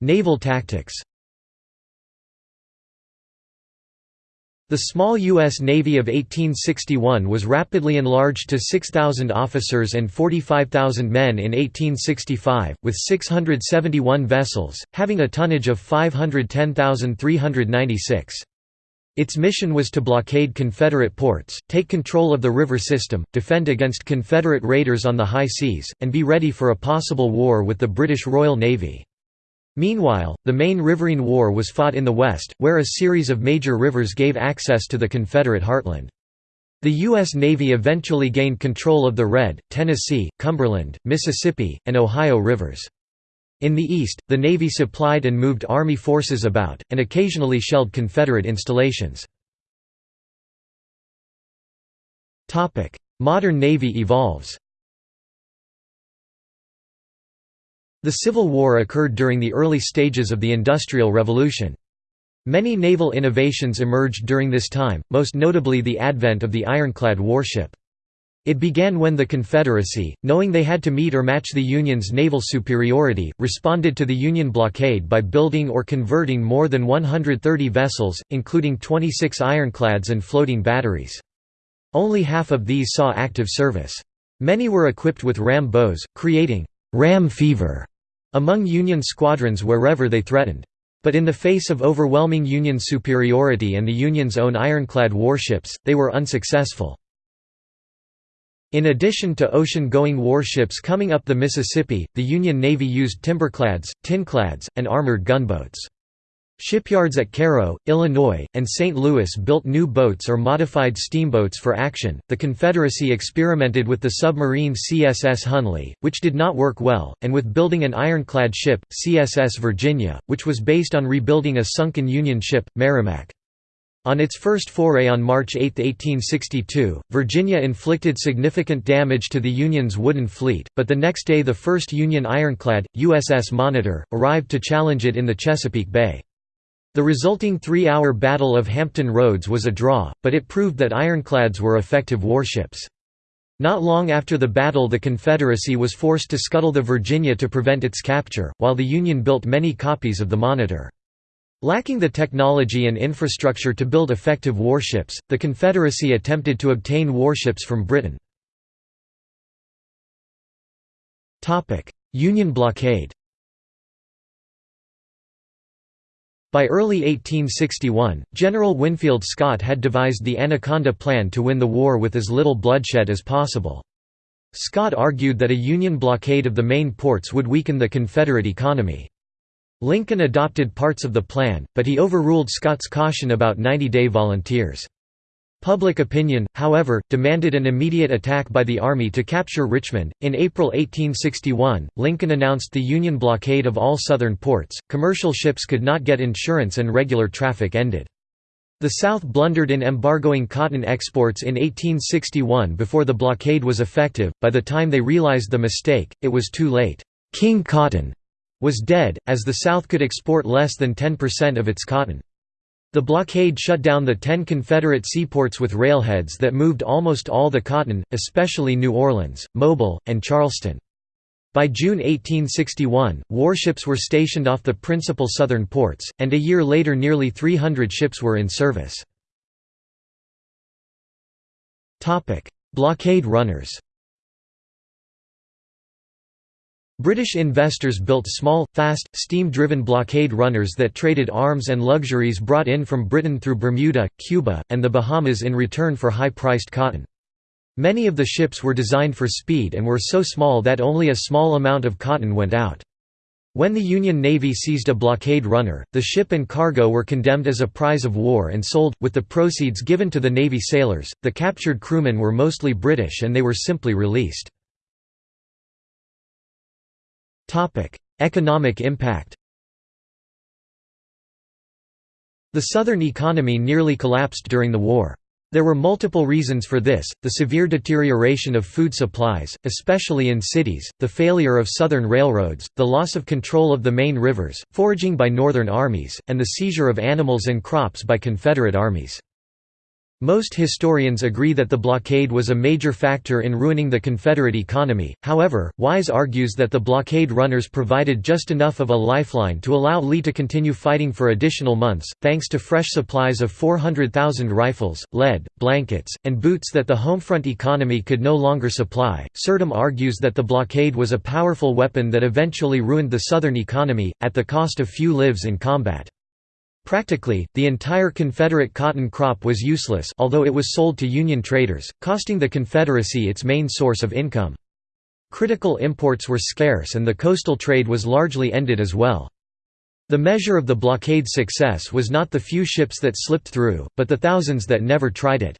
Naval tactics The small U.S. Navy of 1861 was rapidly enlarged to 6,000 officers and 45,000 men in 1865, with 671 vessels, having a tonnage of 510,396. Its mission was to blockade Confederate ports, take control of the river system, defend against Confederate raiders on the high seas, and be ready for a possible war with the British Royal Navy. Meanwhile, the main riverine war was fought in the west, where a series of major rivers gave access to the Confederate heartland. The U.S. Navy eventually gained control of the Red, Tennessee, Cumberland, Mississippi, and Ohio rivers. In the east, the Navy supplied and moved Army forces about, and occasionally shelled Confederate installations. Modern Navy evolves The Civil War occurred during the early stages of the Industrial Revolution. Many naval innovations emerged during this time, most notably the advent of the ironclad warship. It began when the Confederacy, knowing they had to meet or match the Union's naval superiority, responded to the Union blockade by building or converting more than 130 vessels, including 26 ironclads and floating batteries. Only half of these saw active service. Many were equipped with ram bows, creating «ram fever» among Union squadrons wherever they threatened. But in the face of overwhelming Union superiority and the Union's own ironclad warships, they were unsuccessful. In addition to ocean-going warships coming up the Mississippi, the Union Navy used timberclads, tinclads, and armored gunboats. Shipyards at Cairo, Illinois, and St. Louis built new boats or modified steamboats for action. The Confederacy experimented with the submarine CSS Hunley, which did not work well, and with building an ironclad ship, CSS Virginia, which was based on rebuilding a sunken Union ship, Merrimac. On its first foray on March 8, 1862, Virginia inflicted significant damage to the Union's wooden fleet, but the next day the first Union ironclad, USS Monitor, arrived to challenge it in the Chesapeake Bay. The resulting three-hour Battle of Hampton Roads was a draw, but it proved that ironclads were effective warships. Not long after the battle the Confederacy was forced to scuttle the Virginia to prevent its capture, while the Union built many copies of the Monitor. Lacking the technology and infrastructure to build effective warships, the Confederacy attempted to obtain warships from Britain. Union blockade By early 1861, General Winfield Scott had devised the Anaconda Plan to win the war with as little bloodshed as possible. Scott argued that a Union blockade of the main ports would weaken the Confederate economy. Lincoln adopted parts of the plan, but he overruled Scott's caution about 90-day volunteers. Public opinion, however, demanded an immediate attack by the Army to capture Richmond. In April 1861, Lincoln announced the Union blockade of all Southern ports, commercial ships could not get insurance, and regular traffic ended. The South blundered in embargoing cotton exports in 1861 before the blockade was effective, by the time they realized the mistake, it was too late. King Cotton was dead, as the South could export less than 10% of its cotton. The blockade shut down the ten Confederate seaports with railheads that moved almost all the cotton, especially New Orleans, Mobile, and Charleston. By June 1861, warships were stationed off the principal southern ports, and a year later nearly 300 ships were in service. Blockade runners British investors built small, fast, steam-driven blockade runners that traded arms and luxuries brought in from Britain through Bermuda, Cuba, and the Bahamas in return for high-priced cotton. Many of the ships were designed for speed and were so small that only a small amount of cotton went out. When the Union Navy seized a blockade runner, the ship and cargo were condemned as a prize of war and sold, with the proceeds given to the Navy sailors. The captured crewmen were mostly British and they were simply released. Economic impact The Southern economy nearly collapsed during the war. There were multiple reasons for this, the severe deterioration of food supplies, especially in cities, the failure of Southern railroads, the loss of control of the main rivers, foraging by Northern armies, and the seizure of animals and crops by Confederate armies. Most historians agree that the blockade was a major factor in ruining the Confederate economy, however, Wise argues that the blockade runners provided just enough of a lifeline to allow Lee to continue fighting for additional months, thanks to fresh supplies of 400,000 rifles, lead, blankets, and boots that the homefront economy could no longer supply. Surdam argues that the blockade was a powerful weapon that eventually ruined the Southern economy, at the cost of few lives in combat. Practically, the entire Confederate cotton crop was useless although it was sold to Union traders, costing the Confederacy its main source of income. Critical imports were scarce and the coastal trade was largely ended as well. The measure of the blockade's success was not the few ships that slipped through, but the thousands that never tried it.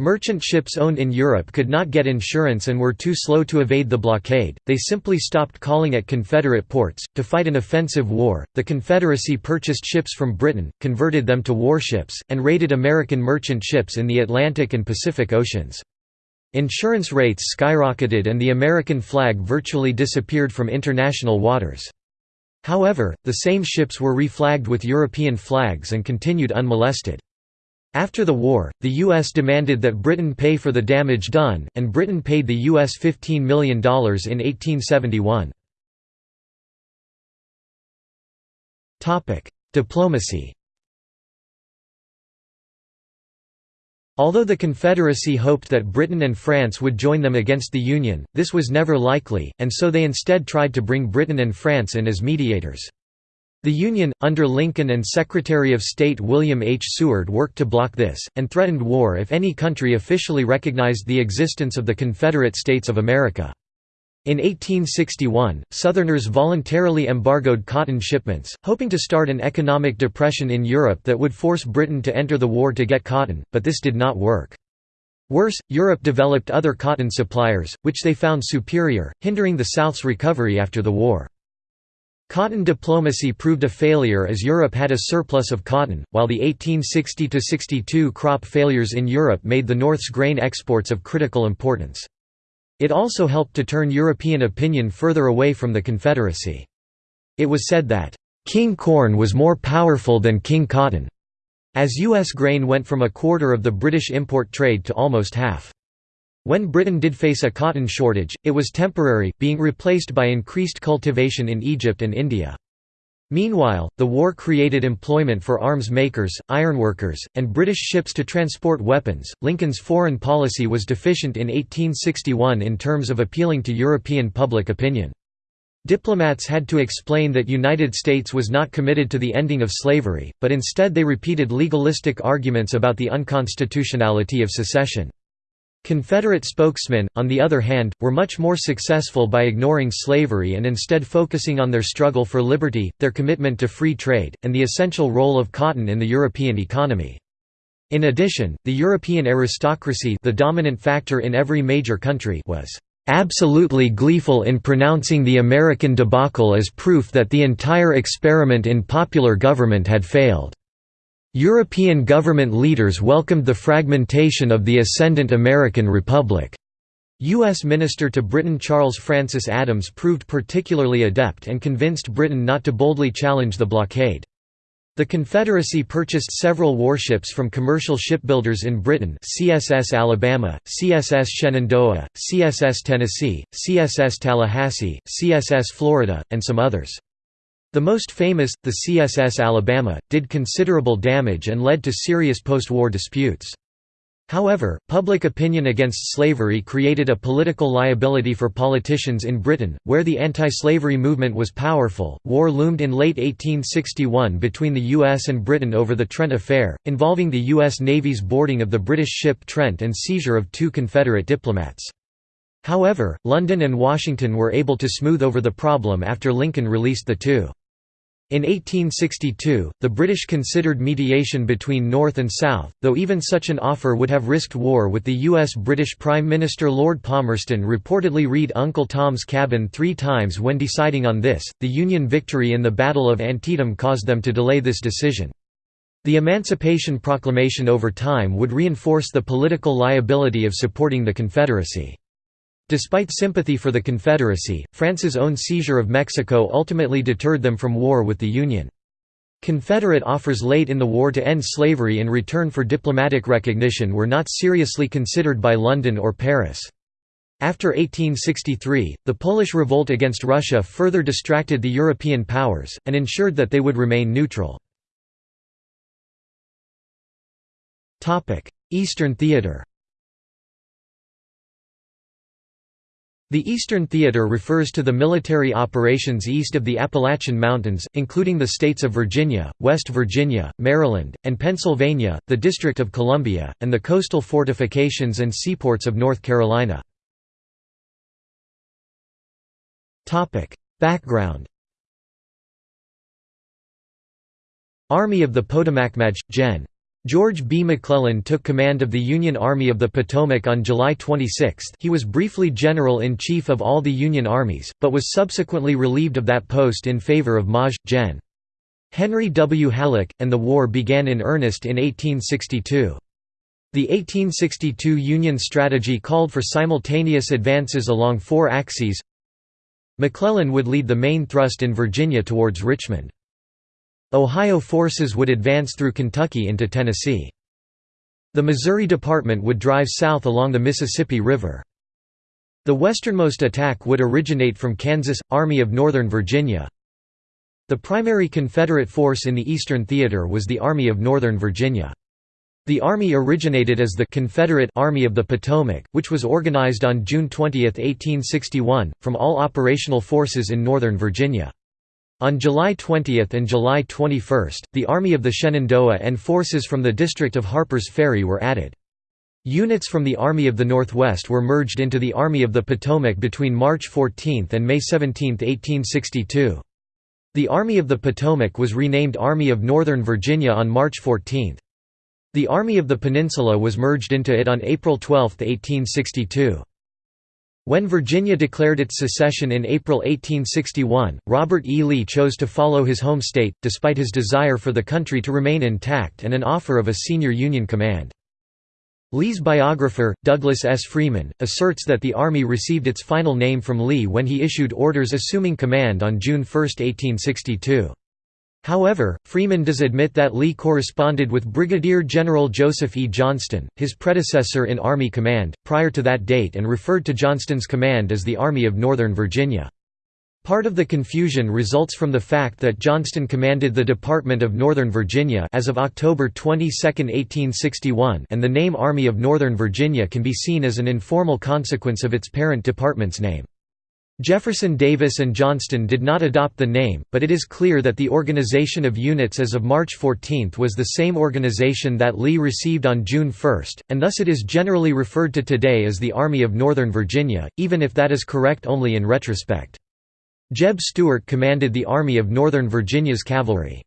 Merchant ships owned in Europe could not get insurance and were too slow to evade the blockade, they simply stopped calling at Confederate ports. To fight an offensive war, the Confederacy purchased ships from Britain, converted them to warships, and raided American merchant ships in the Atlantic and Pacific Oceans. Insurance rates skyrocketed and the American flag virtually disappeared from international waters. However, the same ships were reflagged with European flags and continued unmolested. After the war, the U.S. demanded that Britain pay for the damage done, and Britain paid the U.S. $15 million in 1871. Diplomacy Although the Confederacy hoped that Britain and France would join them against the Union, this was never likely, and so they instead tried to bring Britain and France in as mediators. The Union, under Lincoln and Secretary of State William H. Seward worked to block this, and threatened war if any country officially recognized the existence of the Confederate States of America. In 1861, Southerners voluntarily embargoed cotton shipments, hoping to start an economic depression in Europe that would force Britain to enter the war to get cotton, but this did not work. Worse, Europe developed other cotton suppliers, which they found superior, hindering the South's recovery after the war. Cotton diplomacy proved a failure as Europe had a surplus of cotton, while the 1860–62 crop failures in Europe made the North's grain exports of critical importance. It also helped to turn European opinion further away from the Confederacy. It was said that, "...King Corn was more powerful than King Cotton." as U.S. grain went from a quarter of the British import trade to almost half. When Britain did face a cotton shortage, it was temporary, being replaced by increased cultivation in Egypt and India. Meanwhile, the war created employment for arms makers, ironworkers, and British ships to transport weapons. Lincoln's foreign policy was deficient in 1861 in terms of appealing to European public opinion. Diplomats had to explain that United States was not committed to the ending of slavery, but instead they repeated legalistic arguments about the unconstitutionality of secession. Confederate spokesmen, on the other hand, were much more successful by ignoring slavery and instead focusing on their struggle for liberty, their commitment to free trade, and the essential role of cotton in the European economy. In addition, the European aristocracy the dominant factor in every major country was absolutely gleeful in pronouncing the American debacle as proof that the entire experiment in popular government had failed. European government leaders welcomed the fragmentation of the ascendant American Republic. U.S. Minister to Britain Charles Francis Adams proved particularly adept and convinced Britain not to boldly challenge the blockade. The Confederacy purchased several warships from commercial shipbuilders in Britain CSS Alabama, CSS Shenandoah, CSS Tennessee, CSS Tallahassee, CSS Florida, and some others. The most famous, the CSS Alabama, did considerable damage and led to serious post-war disputes. However, public opinion against slavery created a political liability for politicians in Britain, where the anti-slavery movement was powerful. War loomed in late 1861 between the US and Britain over the Trent Affair, involving the US Navy's boarding of the British ship Trent and seizure of two Confederate diplomats. However, London and Washington were able to smooth over the problem after Lincoln released the two. In 1862, the British considered mediation between North and South, though even such an offer would have risked war with the U.S. British Prime Minister Lord Palmerston reportedly read Uncle Tom's Cabin three times when deciding on this. The Union victory in the Battle of Antietam caused them to delay this decision. The Emancipation Proclamation over time would reinforce the political liability of supporting the Confederacy. Despite sympathy for the Confederacy, France's own seizure of Mexico ultimately deterred them from war with the Union. Confederate offers late in the war to end slavery in return for diplomatic recognition were not seriously considered by London or Paris. After 1863, the Polish revolt against Russia further distracted the European powers, and ensured that they would remain neutral. Eastern Theater The Eastern Theater refers to the military operations east of the Appalachian Mountains, including the states of Virginia, West Virginia, Maryland, and Pennsylvania, the District of Columbia, and the coastal fortifications and seaports of North Carolina. Background Army of the Potomac. Gen. George B. McClellan took command of the Union Army of the Potomac on July 26 he was briefly General-in-Chief of all the Union armies, but was subsequently relieved of that post in favor of Maj. Gen. Henry W. Halleck, and the war began in earnest in 1862. The 1862 Union strategy called for simultaneous advances along four axes. McClellan would lead the main thrust in Virginia towards Richmond. Ohio forces would advance through Kentucky into Tennessee. The Missouri Department would drive south along the Mississippi River. The westernmost attack would originate from Kansas, Army of Northern Virginia. The primary Confederate force in the Eastern Theater was the Army of Northern Virginia. The Army originated as the Confederate Army of the Potomac, which was organized on June 20, 1861, from all operational forces in Northern Virginia. On July 20 and July 21, the Army of the Shenandoah and forces from the district of Harper's Ferry were added. Units from the Army of the Northwest were merged into the Army of the Potomac between March 14 and May 17, 1862. The Army of the Potomac was renamed Army of Northern Virginia on March 14. The Army of the Peninsula was merged into it on April 12, 1862. When Virginia declared its secession in April 1861, Robert E. Lee chose to follow his home state, despite his desire for the country to remain intact and an offer of a senior Union command. Lee's biographer, Douglas S. Freeman, asserts that the Army received its final name from Lee when he issued orders assuming command on June 1, 1862. However, Freeman does admit that Lee corresponded with Brigadier General Joseph E. Johnston, his predecessor in Army command, prior to that date and referred to Johnston's command as the Army of Northern Virginia. Part of the confusion results from the fact that Johnston commanded the Department of Northern Virginia as of October 22, 1861 and the name Army of Northern Virginia can be seen as an informal consequence of its parent department's name. Jefferson Davis and Johnston did not adopt the name, but it is clear that the organization of units as of March 14 was the same organization that Lee received on June 1, and thus it is generally referred to today as the Army of Northern Virginia, even if that is correct only in retrospect. Jeb Stuart commanded the Army of Northern Virginia's cavalry.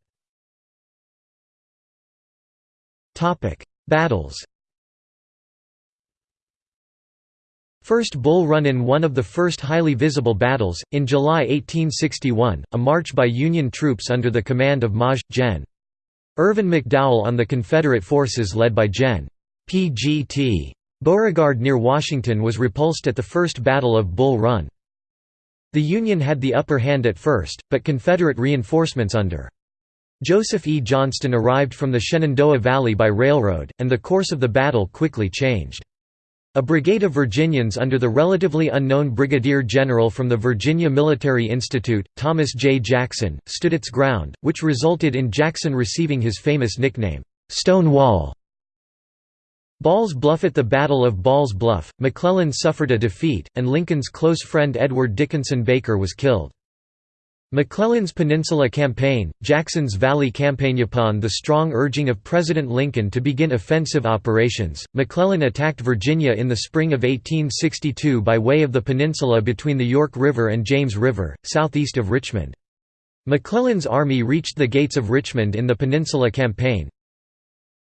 Battles First Bull Run in one of the first highly visible battles, in July 1861, a march by Union troops under the command of Maj. Gen. Irvin McDowell on the Confederate forces led by Gen. P.G.T. Beauregard near Washington was repulsed at the First Battle of Bull Run. The Union had the upper hand at first, but Confederate reinforcements under Joseph E. Johnston arrived from the Shenandoah Valley by railroad, and the course of the battle quickly changed. A brigade of Virginians under the relatively unknown brigadier general from the Virginia Military Institute, Thomas J. Jackson, stood its ground, which resulted in Jackson receiving his famous nickname, "'Stonewall". Ball's Bluff At the Battle of Ball's Bluff, McClellan suffered a defeat, and Lincoln's close friend Edward Dickinson Baker was killed. McClellan's Peninsula Campaign, Jackson's Valley Campaign. Upon the strong urging of President Lincoln to begin offensive operations, McClellan attacked Virginia in the spring of 1862 by way of the peninsula between the York River and James River, southeast of Richmond. McClellan's army reached the gates of Richmond in the Peninsula Campaign.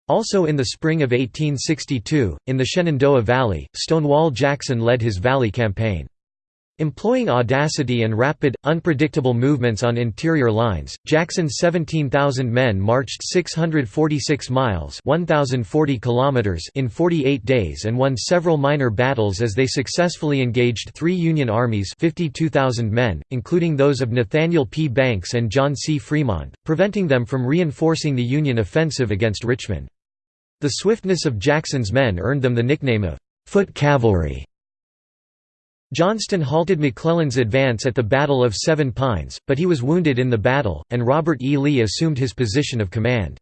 Also in the spring of 1862, in the Shenandoah Valley, Stonewall Jackson led his Valley Campaign. Employing audacity and rapid, unpredictable movements on interior lines, Jackson's 17,000 men marched 646 miles 1,040 kilometers in 48 days and won several minor battles as they successfully engaged three Union armies 52,000 men, including those of Nathaniel P. Banks and John C. Fremont, preventing them from reinforcing the Union offensive against Richmond. The swiftness of Jackson's men earned them the nickname of «foot cavalry». Johnston halted McClellan's advance at the Battle of Seven Pines, but he was wounded in the battle, and Robert E. Lee assumed his position of command.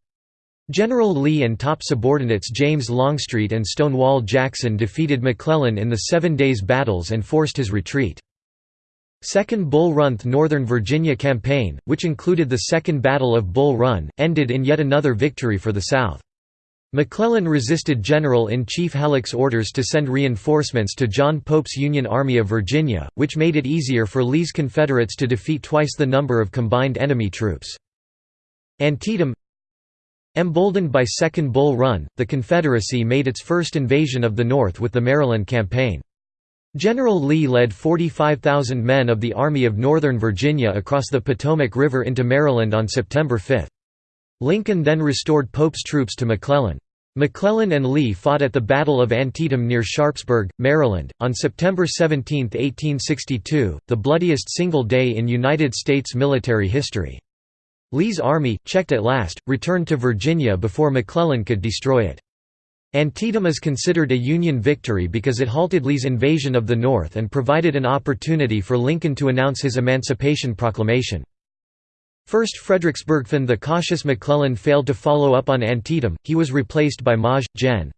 General Lee and top subordinates James Longstreet and Stonewall Jackson defeated McClellan in the Seven Days Battles and forced his retreat. Second Bull Run Northern Virginia Campaign, which included the Second Battle of Bull Run, ended in yet another victory for the South. McClellan resisted General-in-Chief Halleck's orders to send reinforcements to John Pope's Union Army of Virginia, which made it easier for Lee's Confederates to defeat twice the number of combined enemy troops. Antietam Emboldened by Second Bull Run, the Confederacy made its first invasion of the North with the Maryland Campaign. General Lee led 45,000 men of the Army of Northern Virginia across the Potomac River into Maryland on September 5. Lincoln then restored Pope's troops to McClellan. McClellan and Lee fought at the Battle of Antietam near Sharpsburg, Maryland, on September 17, 1862, the bloodiest single day in United States military history. Lee's army, checked at last, returned to Virginia before McClellan could destroy it. Antietam is considered a Union victory because it halted Lee's invasion of the North and provided an opportunity for Lincoln to announce his Emancipation Proclamation. First Fredericksburg. The cautious McClellan failed to follow up on Antietam, he was replaced by Maj. Gen.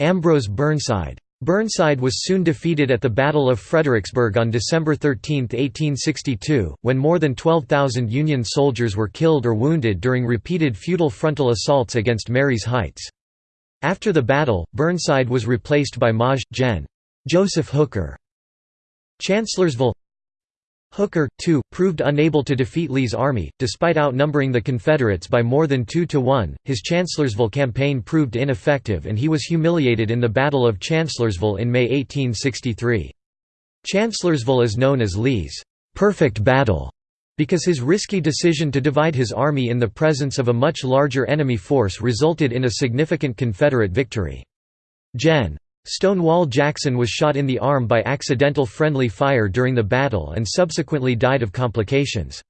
Ambrose Burnside. Burnside was soon defeated at the Battle of Fredericksburg on December 13, 1862, when more than 12,000 Union soldiers were killed or wounded during repeated futile frontal assaults against Marye's Heights. After the battle, Burnside was replaced by Maj. Gen. Joseph Hooker. Chancellorsville Hooker, too, proved unable to defeat Lee's army, despite outnumbering the Confederates by more than two to one. His Chancellorsville campaign proved ineffective and he was humiliated in the Battle of Chancellorsville in May 1863. Chancellorsville is known as Lee's perfect battle because his risky decision to divide his army in the presence of a much larger enemy force resulted in a significant Confederate victory. Gen. Stonewall Jackson was shot in the arm by accidental friendly fire during the battle and subsequently died of complications.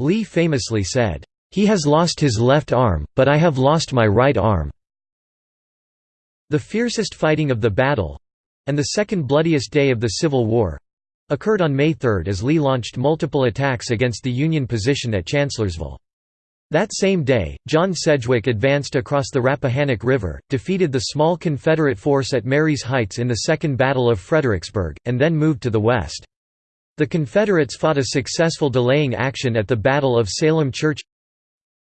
Lee famously said, "'He has lost his left arm, but I have lost my right arm." The fiercest fighting of the battle—and the second bloodiest day of the Civil War, occurred on May 3 as Lee launched multiple attacks against the Union position at Chancellorsville. That same day, John Sedgwick advanced across the Rappahannock River, defeated the small Confederate force at Marye's Heights in the Second Battle of Fredericksburg, and then moved to the west. The Confederates fought a successful delaying action at the Battle of Salem Church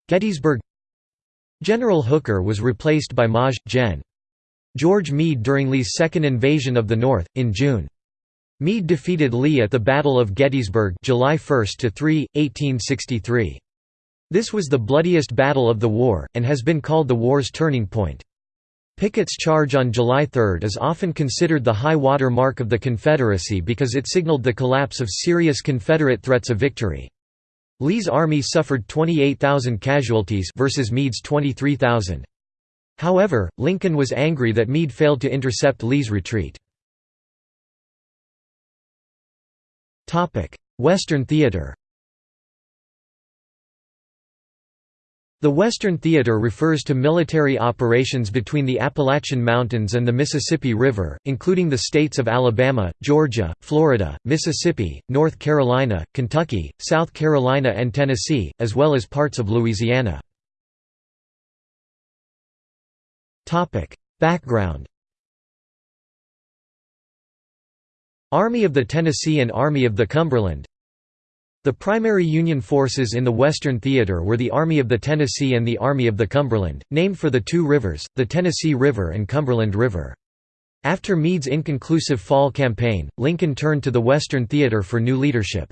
Gettysburg General Hooker was replaced by Maj. Gen. George Meade during Lee's second invasion of the North, in June. Meade defeated Lee at the Battle of Gettysburg July 1–3, 1863. This was the bloodiest battle of the war, and has been called the war's turning point. Pickett's charge on July 3 is often considered the high water mark of the Confederacy because it signaled the collapse of serious Confederate threats of victory. Lee's army suffered 28,000 casualties versus Meade's 23,000. However, Lincoln was angry that Meade failed to intercept Lee's retreat. Western theater The Western Theater refers to military operations between the Appalachian Mountains and the Mississippi River, including the states of Alabama, Georgia, Florida, Mississippi, North Carolina, Kentucky, South Carolina and Tennessee, as well as parts of Louisiana. Background Army of the Tennessee and Army of the Cumberland The primary Union forces in the Western Theater were the Army of the Tennessee and the Army of the Cumberland, named for the two rivers, the Tennessee River and Cumberland River. After Meade's inconclusive fall campaign, Lincoln turned to the Western Theater for new leadership.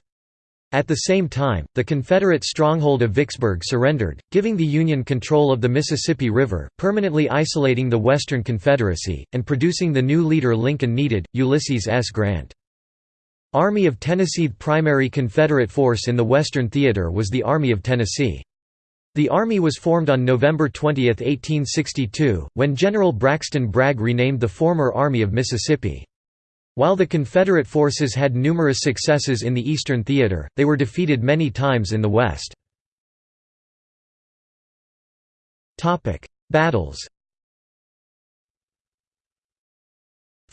At the same time, the Confederate stronghold of Vicksburg surrendered, giving the Union control of the Mississippi River, permanently isolating the Western Confederacy, and producing the new leader Lincoln needed, Ulysses S. Grant. Army of Tennessee primary Confederate force in the Western Theater was the Army of Tennessee. The Army was formed on November 20, 1862, when General Braxton Bragg renamed the former Army of Mississippi. While the Confederate forces had numerous successes in the Eastern Theater, they were defeated many times in the West. Battles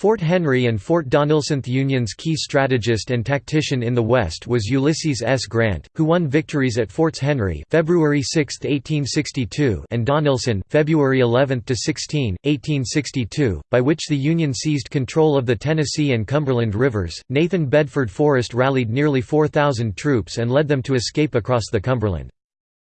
Fort Henry and Fort Donelson The Union's key strategist and tactician in the West was Ulysses S. Grant, who won victories at Forts Henry February 6, 1862 and Donelson February 11 to 16, 1862, by which the Union seized control of the Tennessee and Cumberland rivers. Nathan Bedford Forrest rallied nearly 4,000 troops and led them to escape across the Cumberland.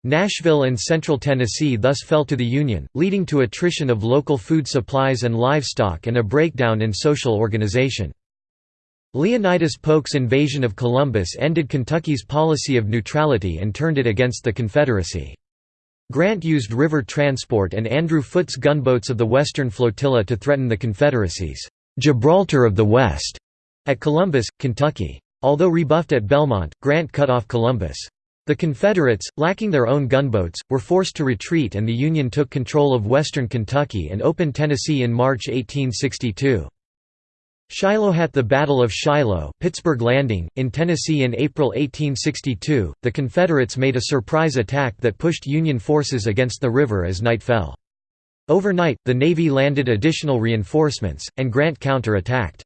Nashville and Central Tennessee thus fell to the Union, leading to attrition of local food supplies and livestock and a breakdown in social organization. Leonidas Polk's invasion of Columbus ended Kentucky's policy of neutrality and turned it against the Confederacy. Grant used river transport and Andrew Foote's gunboats of the Western Flotilla to threaten the Confederacy's Gibraltar of the West at Columbus, Kentucky. Although rebuffed at Belmont, Grant cut off Columbus. The Confederates, lacking their own gunboats, were forced to retreat and the Union took control of western Kentucky and opened Tennessee in March 1862. Shiloh at the Battle of Shiloh, Pittsburg Landing, in Tennessee in April 1862, the Confederates made a surprise attack that pushed Union forces against the river as night fell. Overnight, the Navy landed additional reinforcements, and Grant counter-attacked.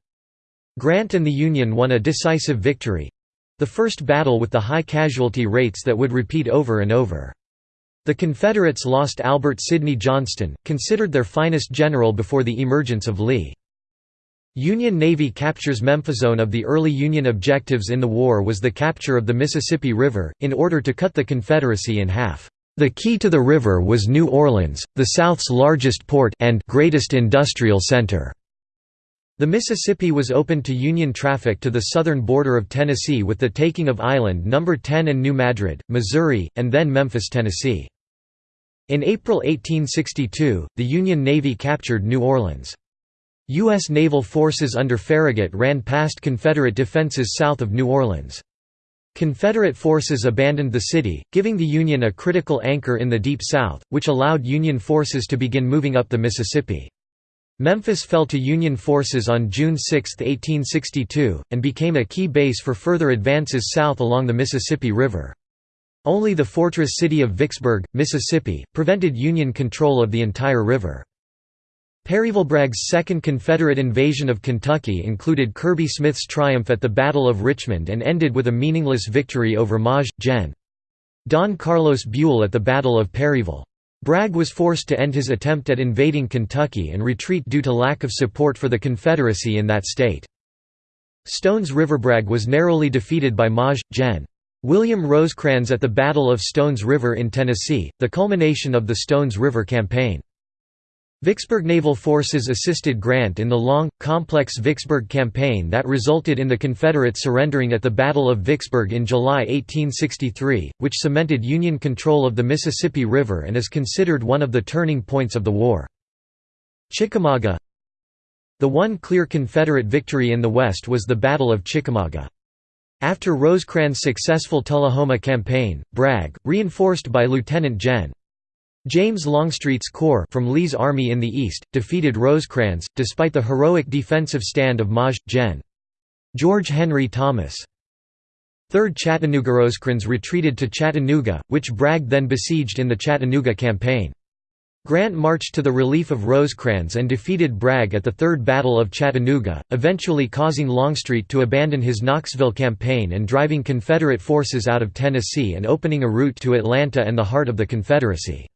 Grant and the Union won a decisive victory, the first battle with the high casualty rates that would repeat over and over. The Confederates lost Albert Sidney Johnston, considered their finest general before the emergence of Lee. Union Navy captures Memphis. One of the early Union objectives in the war was the capture of the Mississippi River, in order to cut the Confederacy in half. The key to the river was New Orleans, the South's largest port and greatest industrial center. The Mississippi was opened to Union traffic to the southern border of Tennessee with the taking of Island No. 10 and New Madrid, Missouri, and then Memphis, Tennessee. In April 1862, the Union Navy captured New Orleans. U.S. naval forces under Farragut ran past Confederate defenses south of New Orleans. Confederate forces abandoned the city, giving the Union a critical anchor in the Deep South, which allowed Union forces to begin moving up the Mississippi. Memphis fell to Union forces on June 6, 1862, and became a key base for further advances south along the Mississippi River. Only the fortress city of Vicksburg, Mississippi, prevented Union control of the entire river. Perryville-Bragg's second Confederate invasion of Kentucky included Kirby Smith's triumph at the Battle of Richmond and ended with a meaningless victory over Maj. Gen. Don Carlos Buell at the Battle of Perryville. Bragg was forced to end his attempt at invading Kentucky and retreat due to lack of support for the Confederacy in that state. Stones River Bragg was narrowly defeated by Maj. Gen. William Rosecrans at the Battle of Stones River in Tennessee, the culmination of the Stones River Campaign. Vicksburg naval forces assisted Grant in the long, complex Vicksburg campaign that resulted in the Confederates surrendering at the Battle of Vicksburg in July 1863, which cemented Union control of the Mississippi River and is considered one of the turning points of the war. Chickamauga The one clear Confederate victory in the West was the Battle of Chickamauga. After Rosecrans' successful Tullahoma campaign, Bragg, reinforced by Lieutenant Gen. James Longstreet's corps from Lee's army in the east, defeated Rosecrans, despite the heroic defensive stand of Maj. Gen. George Henry Thomas. 3rd Chattanooga Rosecrans retreated to Chattanooga, which Bragg then besieged in the Chattanooga campaign. Grant marched to the relief of Rosecrans and defeated Bragg at the Third Battle of Chattanooga, eventually causing Longstreet to abandon his Knoxville campaign and driving Confederate forces out of Tennessee and opening a route to Atlanta and the heart of the Confederacy.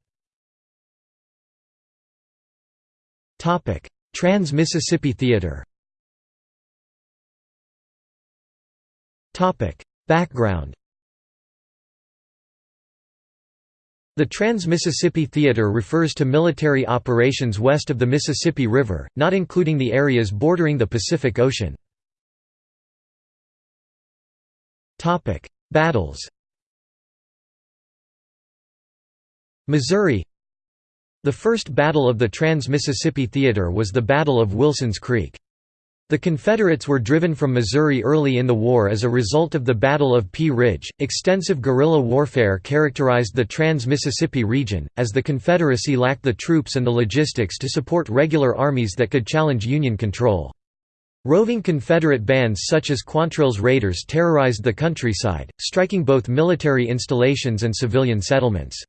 Trans-Mississippi Theater. Topic: Background. The Trans-Mississippi Theater refers to military operations west of the Mississippi River, not including the areas bordering the Pacific Ocean. Battles. Missouri the first battle of the Trans-Mississippi Theater was the Battle of Wilson's Creek. The Confederates were driven from Missouri early in the war as a result of the Battle of Pea Ridge. Extensive guerrilla warfare characterized the Trans-Mississippi region, as the Confederacy lacked the troops and the logistics to support regular armies that could challenge Union control. Roving Confederate bands such as Quantrill's Raiders terrorized the countryside, striking both military installations and civilian settlements.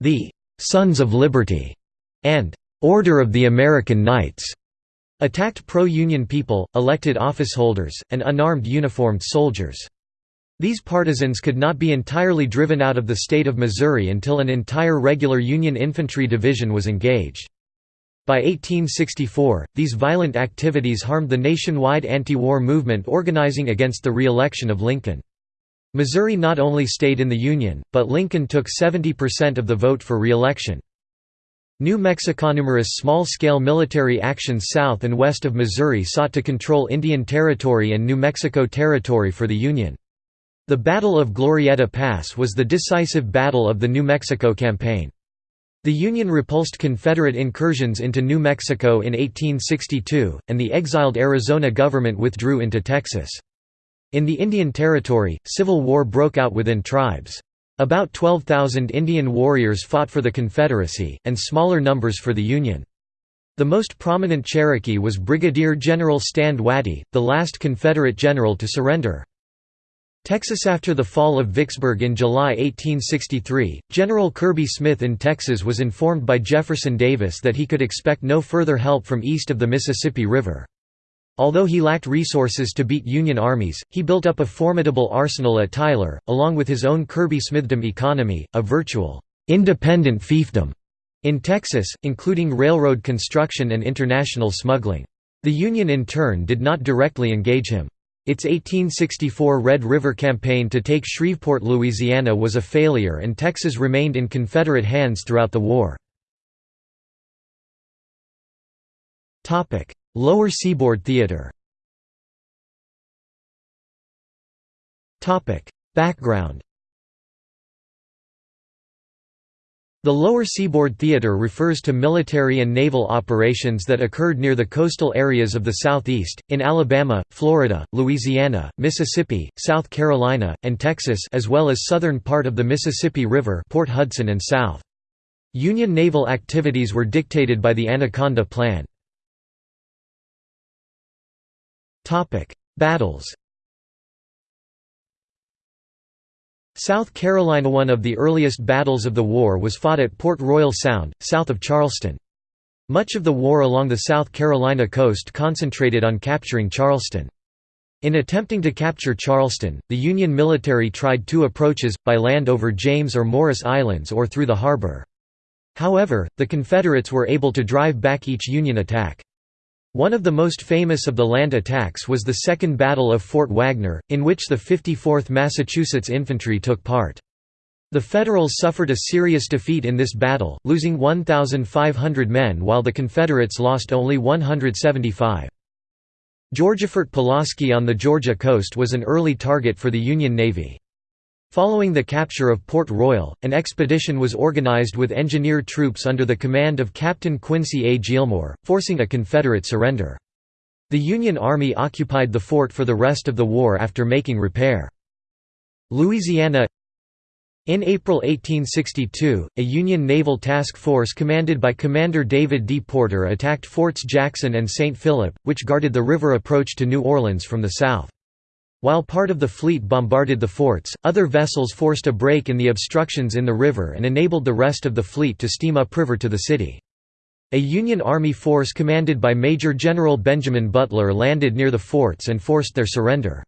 The Sons of Liberty, and Order of the American Knights, attacked pro-Union people, elected officeholders, and unarmed uniformed soldiers. These partisans could not be entirely driven out of the state of Missouri until an entire regular Union infantry division was engaged. By 1864, these violent activities harmed the nationwide anti-war movement organizing against the re-election of Lincoln. Missouri not only stayed in the Union, but Lincoln took 70% of the vote for re-election. New Mexico numerous small-scale military actions south and west of Missouri sought to control Indian Territory and New Mexico Territory for the Union. The Battle of Glorieta Pass was the decisive battle of the New Mexico Campaign. The Union repulsed Confederate incursions into New Mexico in 1862, and the exiled Arizona government withdrew into Texas. In the Indian Territory, civil war broke out within tribes. About 12,000 Indian warriors fought for the Confederacy, and smaller numbers for the Union. The most prominent Cherokee was Brigadier General Stand Watie, the last Confederate general to surrender. Texas After the fall of Vicksburg in July 1863, General Kirby Smith in Texas was informed by Jefferson Davis that he could expect no further help from east of the Mississippi River. Although he lacked resources to beat Union armies, he built up a formidable arsenal at Tyler, along with his own Kirby Smithdom economy, a virtual, independent fiefdom in Texas, including railroad construction and international smuggling. The Union in turn did not directly engage him. Its 1864 Red River Campaign to take Shreveport, Louisiana was a failure and Texas remained in Confederate hands throughout the war. Lower Seaboard Theater Background The Lower Seaboard Theater refers to military and naval operations that occurred near the coastal areas of the Southeast, in Alabama, Florida, Louisiana, Mississippi, South Carolina, and Texas as well as southern part of the Mississippi River Port Hudson and South. Union naval activities were dictated by the Anaconda Plan. Battles South Carolina One of the earliest battles of the war was fought at Port Royal Sound, south of Charleston. Much of the war along the South Carolina coast concentrated on capturing Charleston. In attempting to capture Charleston, the Union military tried two approaches, by land over James or Morris Islands or through the harbor. However, the Confederates were able to drive back each Union attack. One of the most famous of the land attacks was the Second Battle of Fort Wagner, in which the 54th Massachusetts Infantry took part. The Federals suffered a serious defeat in this battle, losing 1,500 men while the Confederates lost only 175. Fort Pulaski on the Georgia coast was an early target for the Union Navy. Following the capture of Port Royal, an expedition was organized with engineer troops under the command of Captain Quincy A. Gillmore, forcing a Confederate surrender. The Union Army occupied the fort for the rest of the war after making repair. Louisiana In April 1862, a Union naval task force commanded by Commander David D. Porter attacked Forts Jackson and St. Philip, which guarded the river approach to New Orleans from the south. While part of the fleet bombarded the forts, other vessels forced a break in the obstructions in the river and enabled the rest of the fleet to steam upriver to the city. A Union Army force commanded by Major General Benjamin Butler landed near the forts and forced their surrender.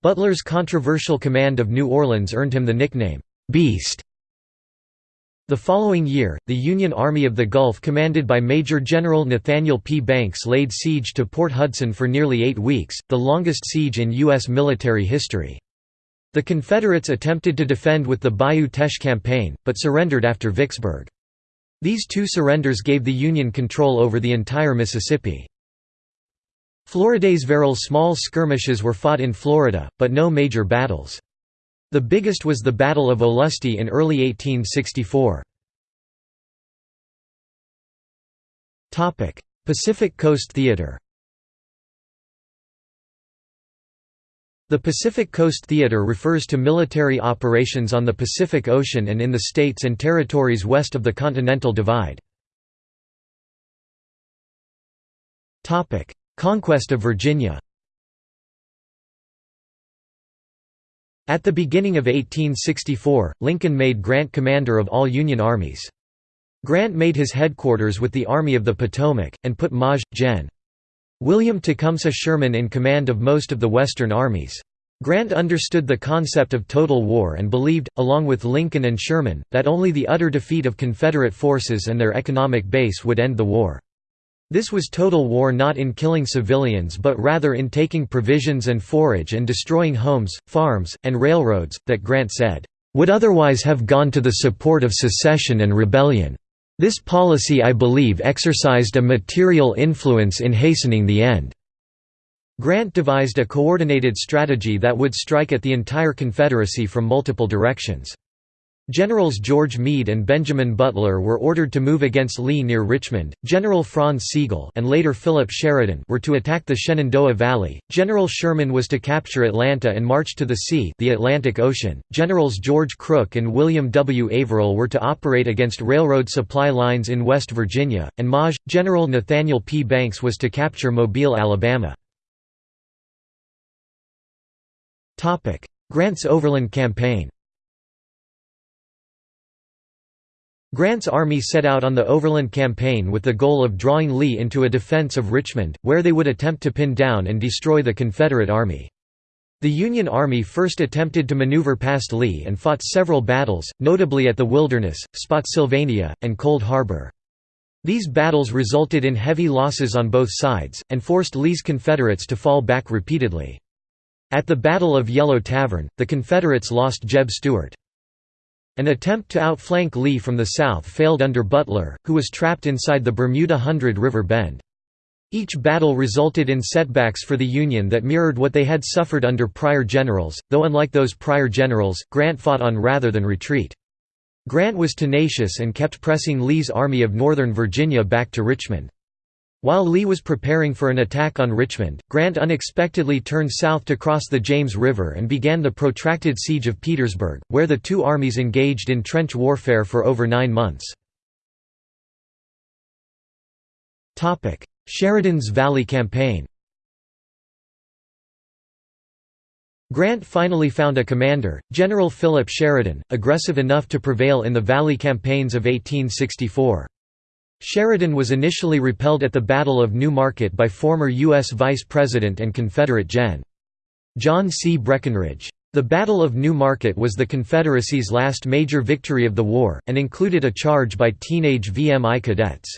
Butler's controversial command of New Orleans earned him the nickname, "'Beast' The following year, the Union Army of the Gulf commanded by Major General Nathaniel P. Banks laid siege to Port Hudson for nearly eight weeks, the longest siege in U.S. military history. The Confederates attempted to defend with the Bayou Teche campaign, but surrendered after Vicksburg. These two surrenders gave the Union control over the entire Mississippi. Floridasville small skirmishes were fought in Florida, but no major battles. The biggest was the Battle of Olustee in early 1864. Pacific Coast Theater The Pacific Coast Theater refers to military operations on the Pacific Ocean and in the states and territories west of the Continental Divide. Conquest of Virginia At the beginning of 1864, Lincoln made Grant commander of all Union armies. Grant made his headquarters with the Army of the Potomac, and put Maj. Gen. William Tecumseh Sherman in command of most of the Western armies. Grant understood the concept of total war and believed, along with Lincoln and Sherman, that only the utter defeat of Confederate forces and their economic base would end the war. This was total war not in killing civilians but rather in taking provisions and forage and destroying homes, farms, and railroads, that Grant said, "...would otherwise have gone to the support of secession and rebellion. This policy I believe exercised a material influence in hastening the end." Grant devised a coordinated strategy that would strike at the entire Confederacy from multiple directions. Generals George Meade and Benjamin Butler were ordered to move against Lee near Richmond. General Franz Sigel and later Philip Sheridan were to attack the Shenandoah Valley. General Sherman was to capture Atlanta and march to the sea, the Atlantic Ocean. Generals George Crook and William W. Averell were to operate against railroad supply lines in West Virginia, and Maj. General Nathaniel P. Banks was to capture Mobile, Alabama. Grant's Overland Campaign. Grant's army set out on the Overland Campaign with the goal of drawing Lee into a defense of Richmond, where they would attempt to pin down and destroy the Confederate Army. The Union Army first attempted to maneuver past Lee and fought several battles, notably at the Wilderness, Spotsylvania, and Cold Harbor. These battles resulted in heavy losses on both sides, and forced Lee's Confederates to fall back repeatedly. At the Battle of Yellow Tavern, the Confederates lost Jeb Stuart. An attempt to outflank Lee from the south failed under Butler, who was trapped inside the Bermuda Hundred River Bend. Each battle resulted in setbacks for the Union that mirrored what they had suffered under prior generals, though unlike those prior generals, Grant fought on rather than retreat. Grant was tenacious and kept pressing Lee's Army of Northern Virginia back to Richmond. While Lee was preparing for an attack on Richmond, Grant unexpectedly turned south to cross the James River and began the protracted siege of Petersburg, where the two armies engaged in trench warfare for over nine months. Sheridan's Valley Campaign Grant finally found a commander, General Philip Sheridan, aggressive enough to prevail in the Valley campaigns of 1864. Sheridan was initially repelled at the Battle of New Market by former U.S. Vice President and Confederate Gen. John C. Breckinridge. The Battle of New Market was the Confederacy's last major victory of the war, and included a charge by teenage VMI cadets.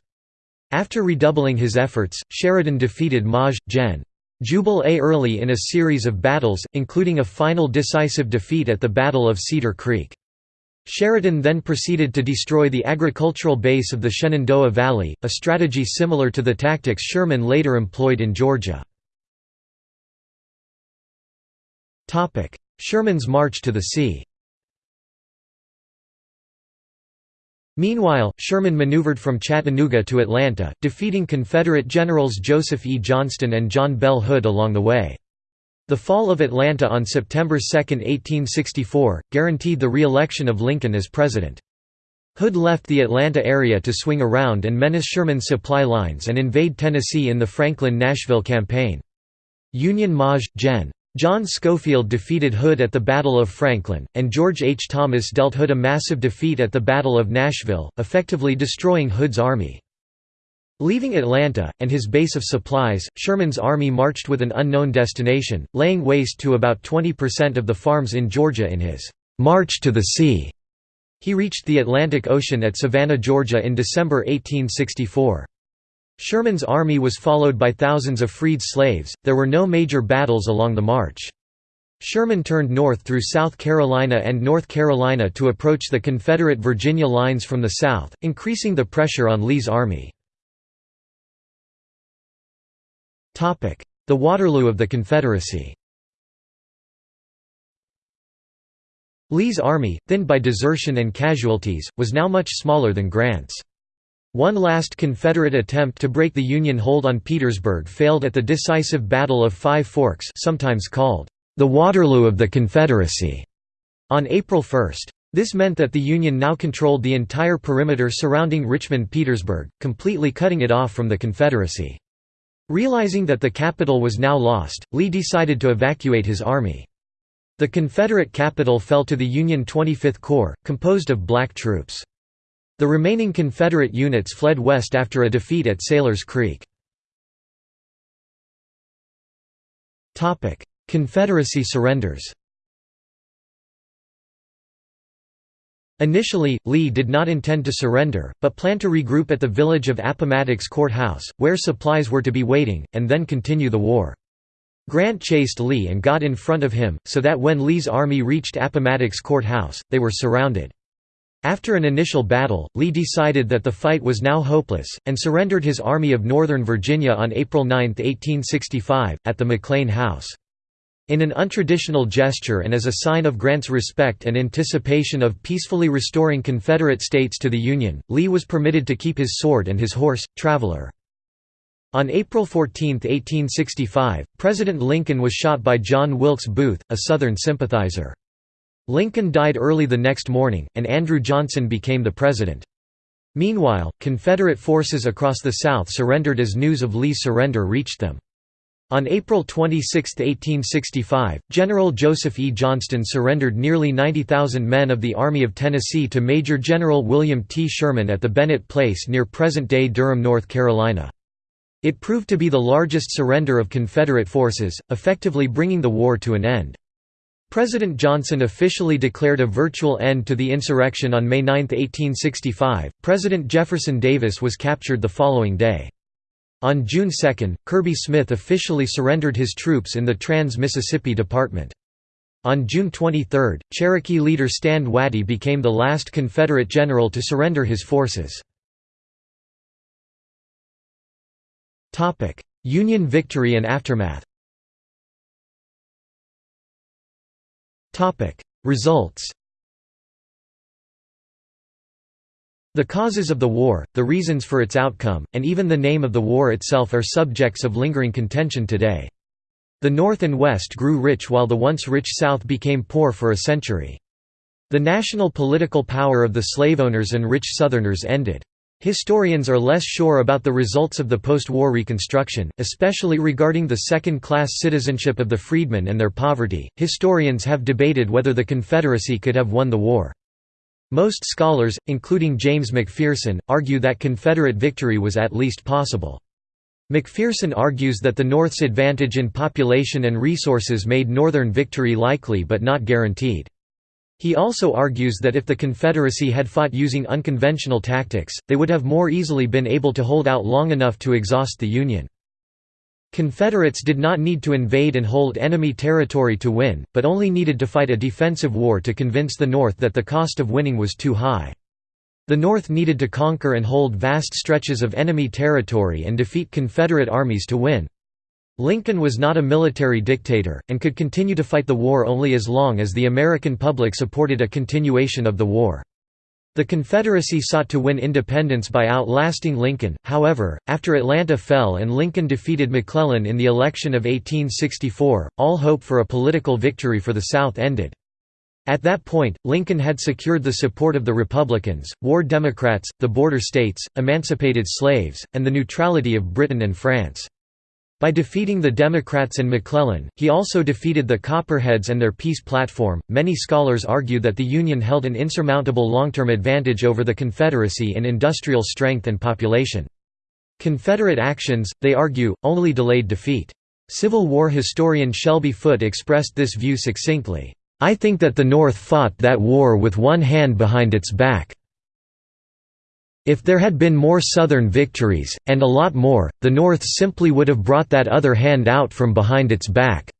After redoubling his efforts, Sheridan defeated Maj. Gen. Jubal A. Early in a series of battles, including a final decisive defeat at the Battle of Cedar Creek. Sheridan then proceeded to destroy the agricultural base of the Shenandoah Valley, a strategy similar to the tactics Sherman later employed in Georgia. Sherman's march to the sea Meanwhile, Sherman maneuvered from Chattanooga to Atlanta, defeating Confederate generals Joseph E. Johnston and John Bell Hood along the way. The fall of Atlanta on September 2, 1864, guaranteed the re-election of Lincoln as president. Hood left the Atlanta area to swing around and menace Sherman's supply lines and invade Tennessee in the Franklin–Nashville campaign. Union Maj. Gen. John Schofield defeated Hood at the Battle of Franklin, and George H. Thomas dealt Hood a massive defeat at the Battle of Nashville, effectively destroying Hood's army. Leaving Atlanta, and his base of supplies, Sherman's army marched with an unknown destination, laying waste to about 20% of the farms in Georgia in his «March to the Sea». He reached the Atlantic Ocean at Savannah, Georgia in December 1864. Sherman's army was followed by thousands of freed slaves, there were no major battles along the march. Sherman turned north through South Carolina and North Carolina to approach the Confederate Virginia lines from the south, increasing the pressure on Lee's army. The Waterloo of the Confederacy Lee's army, thinned by desertion and casualties, was now much smaller than Grant's. One last Confederate attempt to break the Union hold on Petersburg failed at the decisive Battle of Five Forks sometimes called, "...the Waterloo of the Confederacy", on April 1. This meant that the Union now controlled the entire perimeter surrounding Richmond-Petersburg, completely cutting it off from the Confederacy. Realizing that the capital was now lost, Lee decided to evacuate his army. The Confederate capital fell to the Union 25th Corps, composed of black troops. The remaining Confederate units fled west after a defeat at Sailor's Creek. Confederacy surrenders Initially, Lee did not intend to surrender, but planned to regroup at the village of Appomattox Court House, where supplies were to be waiting, and then continue the war. Grant chased Lee and got in front of him, so that when Lee's army reached Appomattox Court House, they were surrounded. After an initial battle, Lee decided that the fight was now hopeless, and surrendered his Army of Northern Virginia on April 9, 1865, at the McLean House. In an untraditional gesture and as a sign of Grant's respect and anticipation of peacefully restoring Confederate states to the Union, Lee was permitted to keep his sword and his horse, Traveler. On April 14, 1865, President Lincoln was shot by John Wilkes Booth, a Southern sympathizer. Lincoln died early the next morning, and Andrew Johnson became the president. Meanwhile, Confederate forces across the South surrendered as news of Lee's surrender reached them. On April 26, 1865, General Joseph E. Johnston surrendered nearly 90,000 men of the Army of Tennessee to Major General William T. Sherman at the Bennett Place near present-day Durham, North Carolina. It proved to be the largest surrender of Confederate forces, effectively bringing the war to an end. President Johnson officially declared a virtual end to the insurrection on May 9, 1865. President Jefferson Davis was captured the following day. On June 2, Kirby Smith officially surrendered his troops in the Trans-Mississippi Department. On June 23, Cherokee leader Stand Watie became the last Confederate general to surrender his forces. Union victory and aftermath Results The causes of the war, the reasons for its outcome, and even the name of the war itself are subjects of lingering contention today. The North and West grew rich while the once rich South became poor for a century. The national political power of the slave owners and rich Southerners ended. Historians are less sure about the results of the post-war Reconstruction, especially regarding the second-class citizenship of the freedmen and their poverty. Historians have debated whether the Confederacy could have won the war. Most scholars, including James McPherson, argue that Confederate victory was at least possible. McPherson argues that the North's advantage in population and resources made Northern victory likely but not guaranteed. He also argues that if the Confederacy had fought using unconventional tactics, they would have more easily been able to hold out long enough to exhaust the Union. Confederates did not need to invade and hold enemy territory to win, but only needed to fight a defensive war to convince the North that the cost of winning was too high. The North needed to conquer and hold vast stretches of enemy territory and defeat Confederate armies to win. Lincoln was not a military dictator, and could continue to fight the war only as long as the American public supported a continuation of the war. The Confederacy sought to win independence by outlasting Lincoln, however, after Atlanta fell and Lincoln defeated McClellan in the election of 1864, all hope for a political victory for the South ended. At that point, Lincoln had secured the support of the Republicans, war Democrats, the border states, emancipated slaves, and the neutrality of Britain and France. By defeating the Democrats and McClellan, he also defeated the Copperheads and their peace platform. Many scholars argue that the Union held an insurmountable long-term advantage over the Confederacy in industrial strength and population. Confederate actions, they argue, only delayed defeat. Civil War historian Shelby Foote expressed this view succinctly, "I think that the North fought that war with one hand behind its back." If there had been more Southern victories, and a lot more, the North simply would have brought that other hand out from behind its back.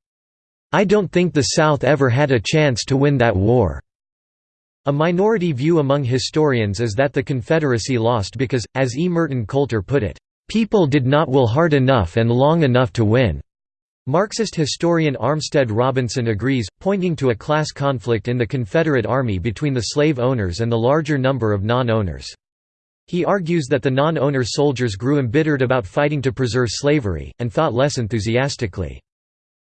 I don't think the South ever had a chance to win that war." A minority view among historians is that the Confederacy lost because, as E. Merton Coulter put it, "...people did not will hard enough and long enough to win." Marxist historian Armstead Robinson agrees, pointing to a class conflict in the Confederate Army between the slave owners and the larger number of non-owners. He argues that the non-owner soldiers grew embittered about fighting to preserve slavery, and fought less enthusiastically.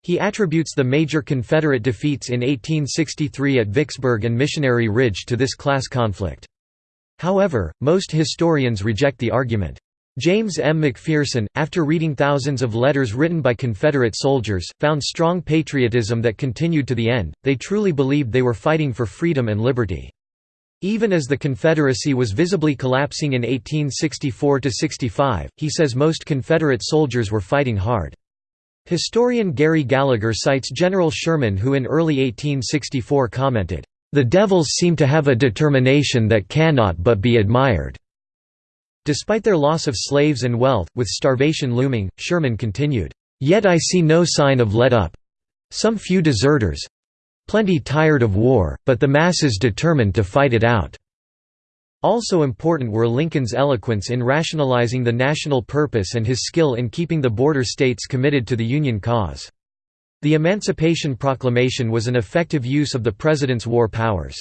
He attributes the major Confederate defeats in 1863 at Vicksburg and Missionary Ridge to this class conflict. However, most historians reject the argument. James M. McPherson, after reading thousands of letters written by Confederate soldiers, found strong patriotism that continued to the end, they truly believed they were fighting for freedom and liberty. Even as the Confederacy was visibly collapsing in 1864–65, he says most Confederate soldiers were fighting hard. Historian Gary Gallagher cites General Sherman who in early 1864 commented, "...the devils seem to have a determination that cannot but be admired." Despite their loss of slaves and wealth, with starvation looming, Sherman continued, "...yet I see no sign of let up. Some few deserters, Plenty tired of war, but the masses determined to fight it out. Also important were Lincoln's eloquence in rationalizing the national purpose and his skill in keeping the border states committed to the Union cause. The Emancipation Proclamation was an effective use of the President's war powers.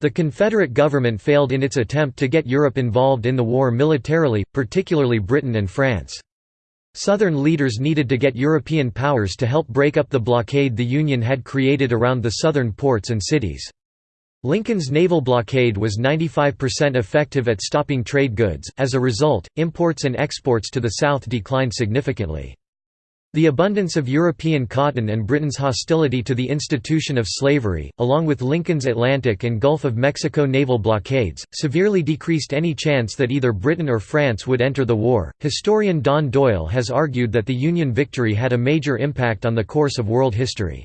The Confederate government failed in its attempt to get Europe involved in the war militarily, particularly Britain and France. Southern leaders needed to get European powers to help break up the blockade the Union had created around the southern ports and cities. Lincoln's naval blockade was 95% effective at stopping trade goods, as a result, imports and exports to the South declined significantly. The abundance of European cotton and Britain's hostility to the institution of slavery, along with Lincoln's Atlantic and Gulf of Mexico naval blockades, severely decreased any chance that either Britain or France would enter the war. Historian Don Doyle has argued that the Union victory had a major impact on the course of world history.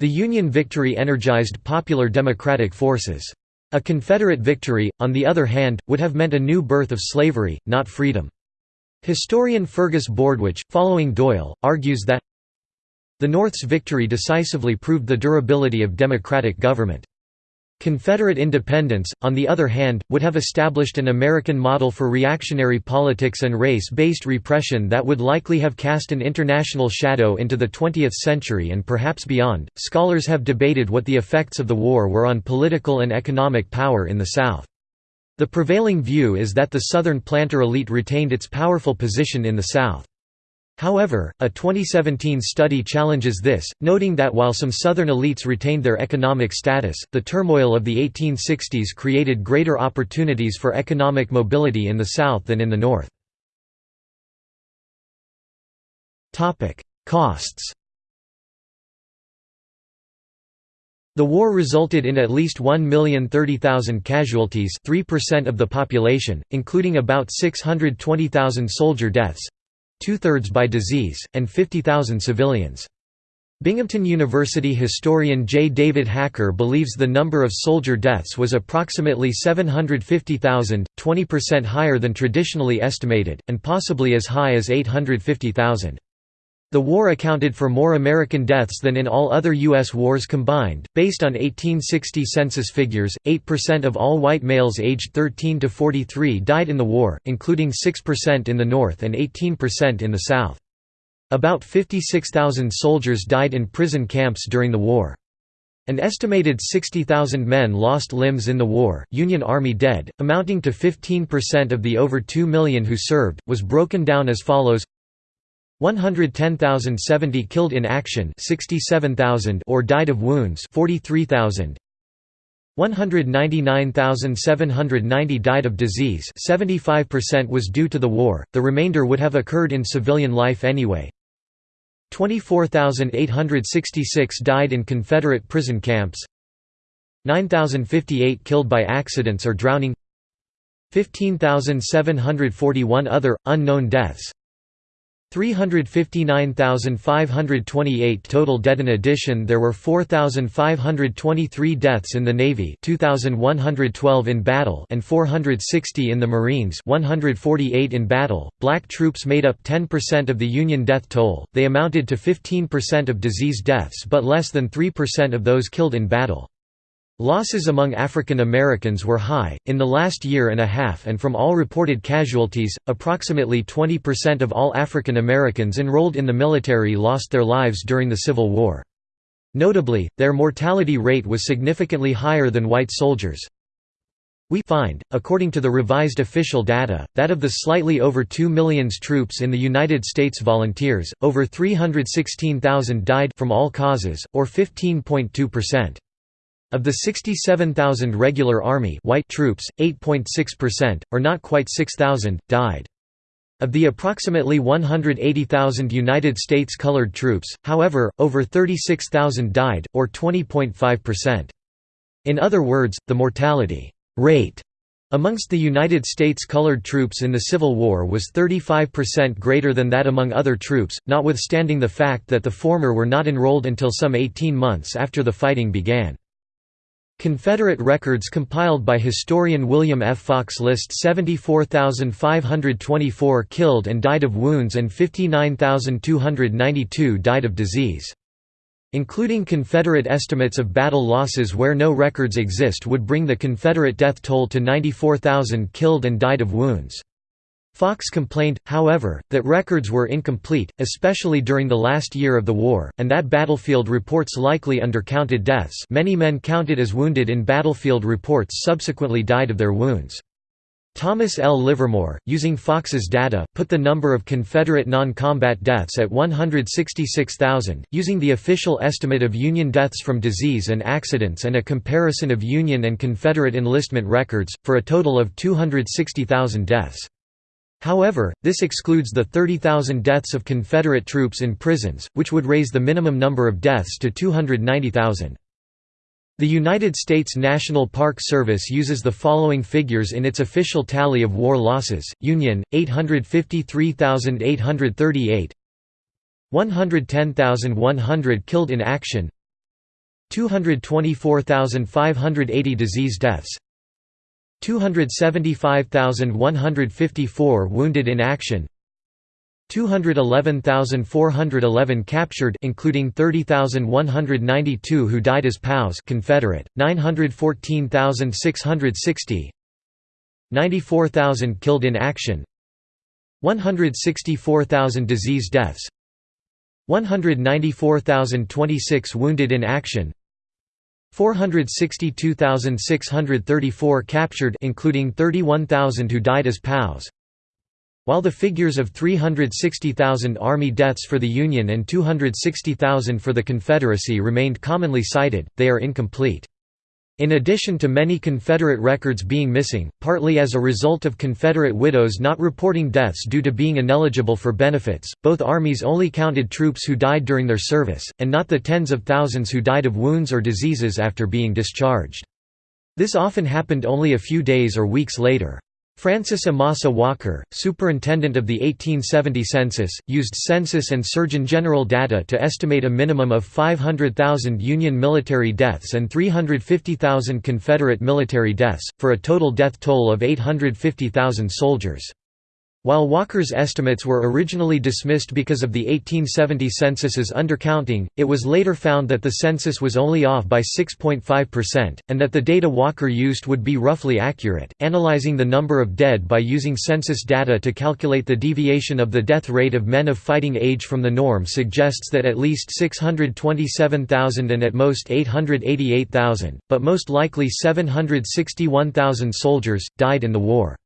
The Union victory energized popular democratic forces. A Confederate victory, on the other hand, would have meant a new birth of slavery, not freedom. Historian Fergus Bordewich, following Doyle, argues that the North's victory decisively proved the durability of democratic government. Confederate independence, on the other hand, would have established an American model for reactionary politics and race-based repression that would likely have cast an international shadow into the 20th century and perhaps beyond. Scholars have debated what the effects of the war were on political and economic power in the South. The prevailing view is that the Southern planter elite retained its powerful position in the South. However, a 2017 study challenges this, noting that while some Southern elites retained their economic status, the turmoil of the 1860s created greater opportunities for economic mobility in the South than in the North. Costs The war resulted in at least 1,030,000 casualties 3% of the population, including about 620,000 soldier deaths, two-thirds by disease, and 50,000 civilians. Binghamton University historian J. David Hacker believes the number of soldier deaths was approximately 750,000, 20% higher than traditionally estimated, and possibly as high as 850,000. The war accounted for more American deaths than in all other U.S. wars combined. Based on 1860 census figures, 8% of all white males aged 13 to 43 died in the war, including 6% in the North and 18% in the South. About 56,000 soldiers died in prison camps during the war. An estimated 60,000 men lost limbs in the war. Union Army dead, amounting to 15% of the over 2 million who served, was broken down as follows 110,070 killed in action 67,000 or died of wounds 43,000 199,790 died of disease 75% was due to the war, the remainder would have occurred in civilian life anyway. 24,866 died in Confederate prison camps. 9,058 killed by accidents or drowning. 15,741 other, unknown deaths 359,528 total dead in addition there were 4,523 deaths in the Navy 2,112 in battle and 460 in the Marines 148 in battle. Black troops made up 10% of the Union death toll, they amounted to 15% of disease deaths but less than 3% of those killed in battle. Losses among African Americans were high. In the last year and a half, and from all reported casualties, approximately 20% of all African Americans enrolled in the military lost their lives during the Civil War. Notably, their mortality rate was significantly higher than white soldiers. We find, according to the revised official data, that of the slightly over 2 million troops in the United States volunteers, over 316,000 died from all causes, or 15.2%. Of the 67,000 regular Army white troops, 8.6%, or not quite 6,000, died. Of the approximately 180,000 United States colored troops, however, over 36,000 died, or 20.5%. In other words, the mortality rate amongst the United States colored troops in the Civil War was 35% greater than that among other troops, notwithstanding the fact that the former were not enrolled until some 18 months after the fighting began. Confederate records compiled by historian William F. Fox list 74,524 killed and died of wounds and 59,292 died of disease. Including Confederate estimates of battle losses where no records exist would bring the Confederate death toll to 94,000 killed and died of wounds. Fox complained, however, that records were incomplete, especially during the last year of the war, and that battlefield reports likely undercounted deaths many men counted as wounded in battlefield reports subsequently died of their wounds. Thomas L. Livermore, using Fox's data, put the number of Confederate non-combat deaths at 166,000, using the official estimate of Union deaths from disease and accidents and a comparison of Union and Confederate enlistment records, for a total of 260,000 deaths. However, this excludes the 30,000 deaths of Confederate troops in prisons, which would raise the minimum number of deaths to 290,000. The United States National Park Service uses the following figures in its official tally of war losses, Union, 853,838 110,100 killed in action 224,580 disease deaths 275,154 wounded in action 211,411 captured including 30,192 who died as POWs Confederate 914,660 94,000 killed in action 164,000 disease deaths 194,026 wounded in action 462,634 captured including 31,000 who died as POWs. While the figures of 360,000 Army deaths for the Union and 260,000 for the Confederacy remained commonly cited, they are incomplete. In addition to many Confederate records being missing, partly as a result of Confederate widows not reporting deaths due to being ineligible for benefits, both armies only counted troops who died during their service, and not the tens of thousands who died of wounds or diseases after being discharged. This often happened only a few days or weeks later. Francis Amasa Walker, superintendent of the 1870 census, used census and Surgeon General data to estimate a minimum of 500,000 Union military deaths and 350,000 Confederate military deaths, for a total death toll of 850,000 soldiers. While Walker's estimates were originally dismissed because of the 1870 census's undercounting, it was later found that the census was only off by 6.5%, and that the data Walker used would be roughly accurate. Analyzing the number of dead by using census data to calculate the deviation of the death rate of men of fighting age from the norm suggests that at least 627,000 and at most 888,000, but most likely 761,000 soldiers, died in the war.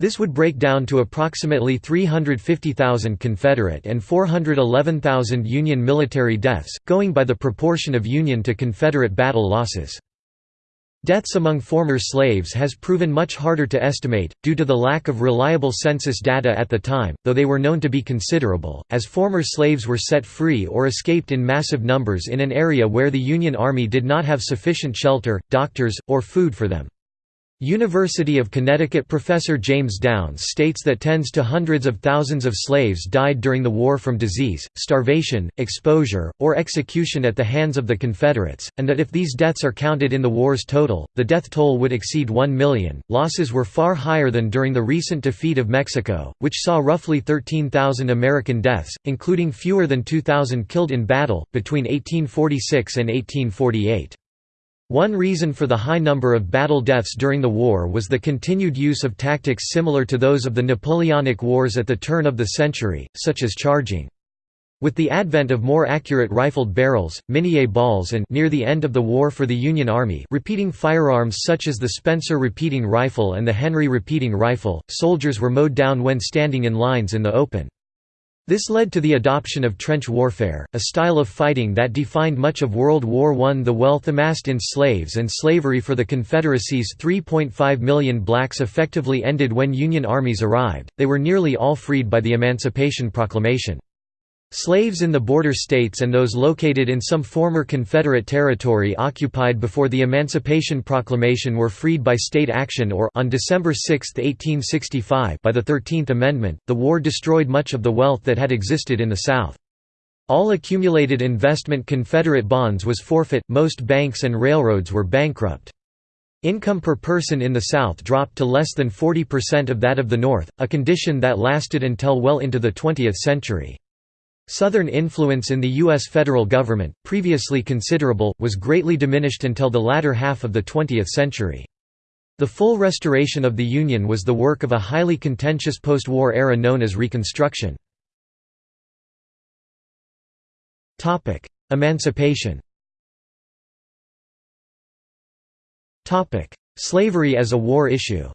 This would break down to approximately 350,000 Confederate and 411,000 Union military deaths, going by the proportion of Union to Confederate battle losses. Deaths among former slaves has proven much harder to estimate, due to the lack of reliable census data at the time, though they were known to be considerable, as former slaves were set free or escaped in massive numbers in an area where the Union Army did not have sufficient shelter, doctors, or food for them. University of Connecticut professor James Downs states that tens to hundreds of thousands of slaves died during the war from disease, starvation, exposure, or execution at the hands of the Confederates, and that if these deaths are counted in the war's total, the death toll would exceed 1 million. Losses were far higher than during the recent defeat of Mexico, which saw roughly 13,000 American deaths, including fewer than 2,000 killed in battle, between 1846 and 1848. One reason for the high number of battle deaths during the war was the continued use of tactics similar to those of the Napoleonic Wars at the turn of the century, such as charging. With the advent of more accurate rifled barrels, Minié balls and near the end of the war for the Union Army repeating firearms such as the Spencer repeating rifle and the Henry repeating rifle, soldiers were mowed down when standing in lines in the open. This led to the adoption of trench warfare, a style of fighting that defined much of World War I. The wealth amassed in slaves and slavery for the Confederacy's 3.5 million blacks effectively ended when Union armies arrived, they were nearly all freed by the Emancipation Proclamation. Slaves in the border states and those located in some former Confederate territory occupied before the Emancipation Proclamation were freed by state action or on December 6, 1865 by the Thirteenth Amendment. The war destroyed much of the wealth that had existed in the South. All accumulated investment Confederate bonds was forfeit, most banks and railroads were bankrupt. Income per person in the South dropped to less than 40% of that of the North, a condition that lasted until well into the 20th century. Southern influence in the U.S. federal government, previously considerable, was greatly diminished until the latter half of the 20th century. The full restoration of the Union was the work of a highly contentious post-war era known as Reconstruction. Emancipation Slavery as a war issue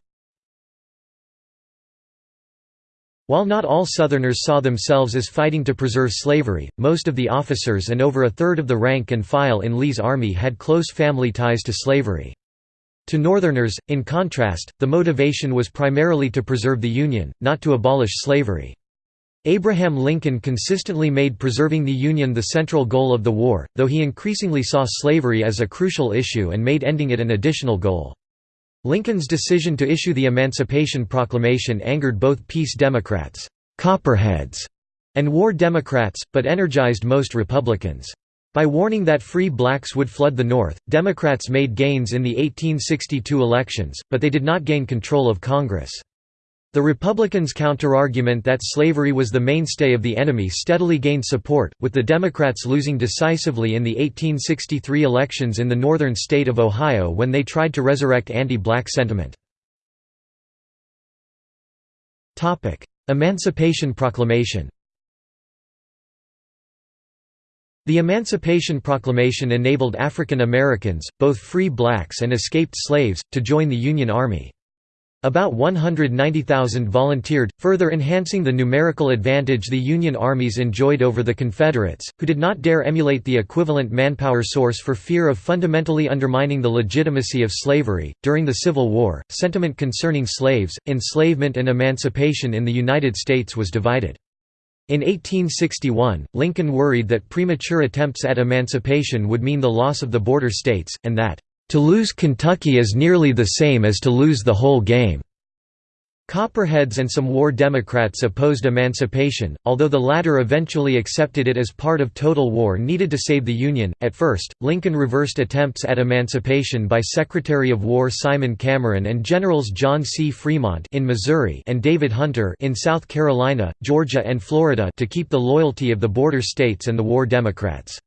While not all Southerners saw themselves as fighting to preserve slavery, most of the officers and over a third of the rank and file in Lee's army had close family ties to slavery. To Northerners, in contrast, the motivation was primarily to preserve the Union, not to abolish slavery. Abraham Lincoln consistently made preserving the Union the central goal of the war, though he increasingly saw slavery as a crucial issue and made ending it an additional goal. Lincoln's decision to issue the Emancipation Proclamation angered both peace Democrats Copperheads", and war Democrats, but energized most Republicans. By warning that free blacks would flood the North, Democrats made gains in the 1862 elections, but they did not gain control of Congress. The Republicans' counterargument that slavery was the mainstay of the enemy steadily gained support, with the Democrats losing decisively in the 1863 elections in the northern state of Ohio when they tried to resurrect anti-black sentiment. Emancipation Proclamation The Emancipation Proclamation enabled African Americans, both free blacks and escaped slaves, to join the Union Army. About 190,000 volunteered, further enhancing the numerical advantage the Union armies enjoyed over the Confederates, who did not dare emulate the equivalent manpower source for fear of fundamentally undermining the legitimacy of slavery. During the Civil War, sentiment concerning slaves, enslavement, and emancipation in the United States was divided. In 1861, Lincoln worried that premature attempts at emancipation would mean the loss of the border states, and that, "...to lose Kentucky is nearly the same as to lose the whole game." Copperheads and some war Democrats opposed emancipation, although the latter eventually accepted it as part of total war needed to save the Union. At first, Lincoln reversed attempts at emancipation by Secretary of War Simon Cameron and Generals John C. Fremont in Missouri and David Hunter in South Carolina, Georgia and Florida to keep the loyalty of the border states and the war Democrats.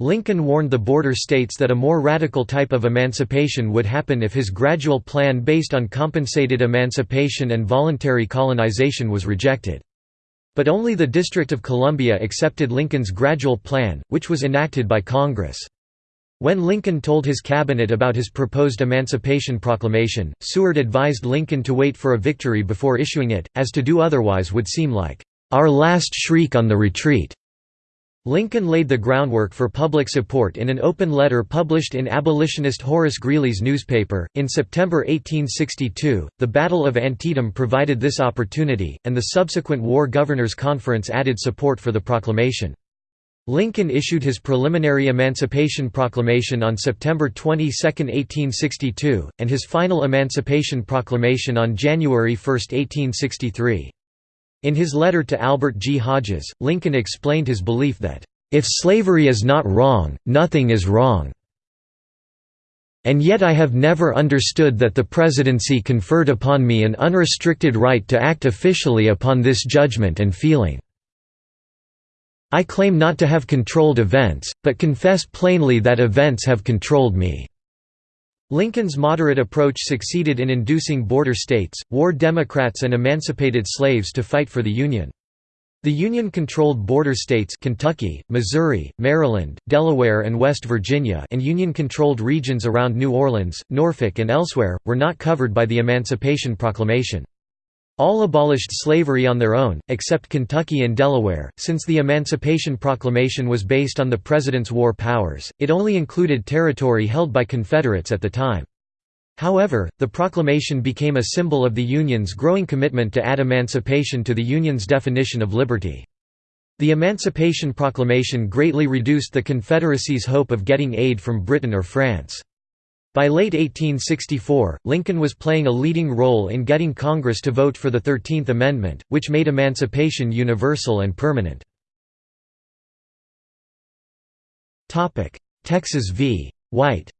Lincoln warned the border states that a more radical type of emancipation would happen if his gradual plan based on compensated emancipation and voluntary colonization was rejected. But only the District of Columbia accepted Lincoln's gradual plan, which was enacted by Congress. When Lincoln told his cabinet about his proposed Emancipation Proclamation, Seward advised Lincoln to wait for a victory before issuing it, as to do otherwise would seem like, "...our last shriek on the retreat." Lincoln laid the groundwork for public support in an open letter published in abolitionist Horace Greeley's newspaper. In September 1862, the Battle of Antietam provided this opportunity, and the subsequent War Governors' Conference added support for the proclamation. Lincoln issued his preliminary Emancipation Proclamation on September 22, 1862, and his final Emancipation Proclamation on January 1, 1863. In his letter to Albert G. Hodges, Lincoln explained his belief that, "...if slavery is not wrong, nothing is wrong." And yet I have never understood that the presidency conferred upon me an unrestricted right to act officially upon this judgment and feeling. I claim not to have controlled events, but confess plainly that events have controlled me." Lincoln's moderate approach succeeded in inducing border states, war Democrats and emancipated slaves to fight for the Union. The Union-controlled border states Kentucky, Missouri, Maryland, Delaware and West Virginia and Union-controlled regions around New Orleans, Norfolk and elsewhere, were not covered by the Emancipation Proclamation. All abolished slavery on their own, except Kentucky and Delaware. Since the Emancipation Proclamation was based on the President's war powers, it only included territory held by Confederates at the time. However, the proclamation became a symbol of the Union's growing commitment to add emancipation to the Union's definition of liberty. The Emancipation Proclamation greatly reduced the Confederacy's hope of getting aid from Britain or France. By late 1864, Lincoln was playing a leading role in getting Congress to vote for the Thirteenth Amendment, which made emancipation universal and permanent. Texas v. White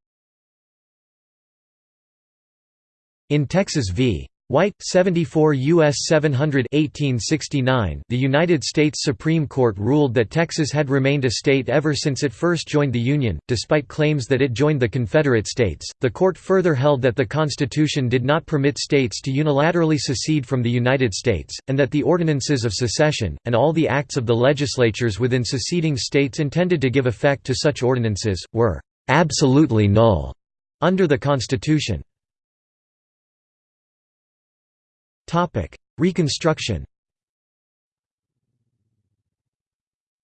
In Texas v. White 74 US 700 1869 The United States Supreme Court ruled that Texas had remained a state ever since it first joined the Union despite claims that it joined the Confederate States. The court further held that the Constitution did not permit states to unilaterally secede from the United States and that the ordinances of secession and all the acts of the legislatures within seceding states intended to give effect to such ordinances were absolutely null under the Constitution Reconstruction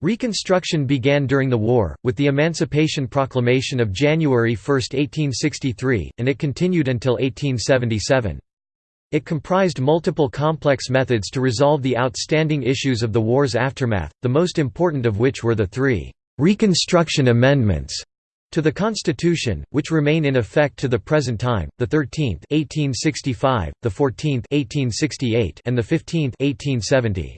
Reconstruction began during the war, with the Emancipation Proclamation of January 1, 1863, and it continued until 1877. It comprised multiple complex methods to resolve the outstanding issues of the war's aftermath, the most important of which were the three «Reconstruction Amendments» To the Constitution, which remain in effect to the present time, the 13th 1865, the 14th 1868, and the 15th 1870.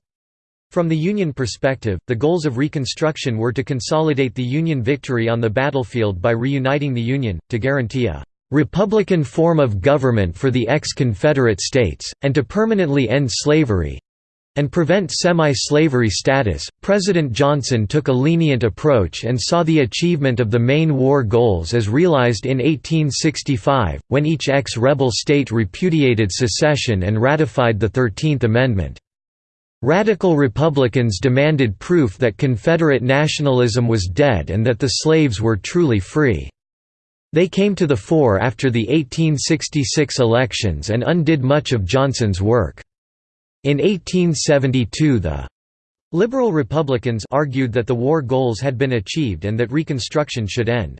From the Union perspective, the goals of Reconstruction were to consolidate the Union victory on the battlefield by reuniting the Union, to guarantee a «republican form of government for the ex-Confederate states, and to permanently end slavery, and prevent semi-slavery status, President Johnson took a lenient approach and saw the achievement of the main war goals as realized in 1865, when each ex-rebel state repudiated secession and ratified the Thirteenth Amendment. Radical Republicans demanded proof that Confederate nationalism was dead and that the slaves were truly free. They came to the fore after the 1866 elections and undid much of Johnson's work. In 1872 the Liberal Republicans argued that the war goals had been achieved and that Reconstruction should end.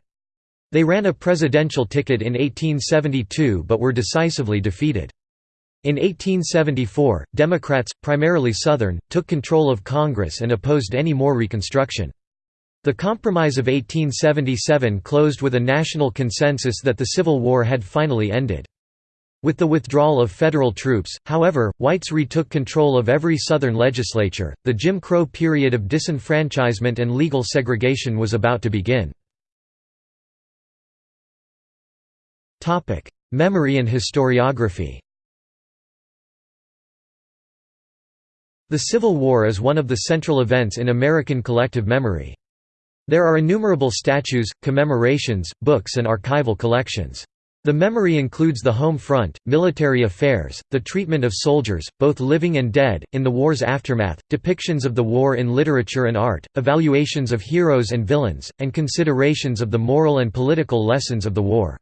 They ran a presidential ticket in 1872 but were decisively defeated. In 1874, Democrats, primarily Southern, took control of Congress and opposed any more Reconstruction. The Compromise of 1877 closed with a national consensus that the Civil War had finally ended. With the withdrawal of federal troops, however, whites retook control of every Southern legislature. The Jim Crow period of disenfranchisement and legal segregation was about to begin. Memory and historiography The Civil War is one of the central events in American collective memory. There are innumerable statues, commemorations, books and archival collections. The memory includes the home front, military affairs, the treatment of soldiers, both living and dead, in the war's aftermath, depictions of the war in literature and art, evaluations of heroes and villains, and considerations of the moral and political lessons of the war.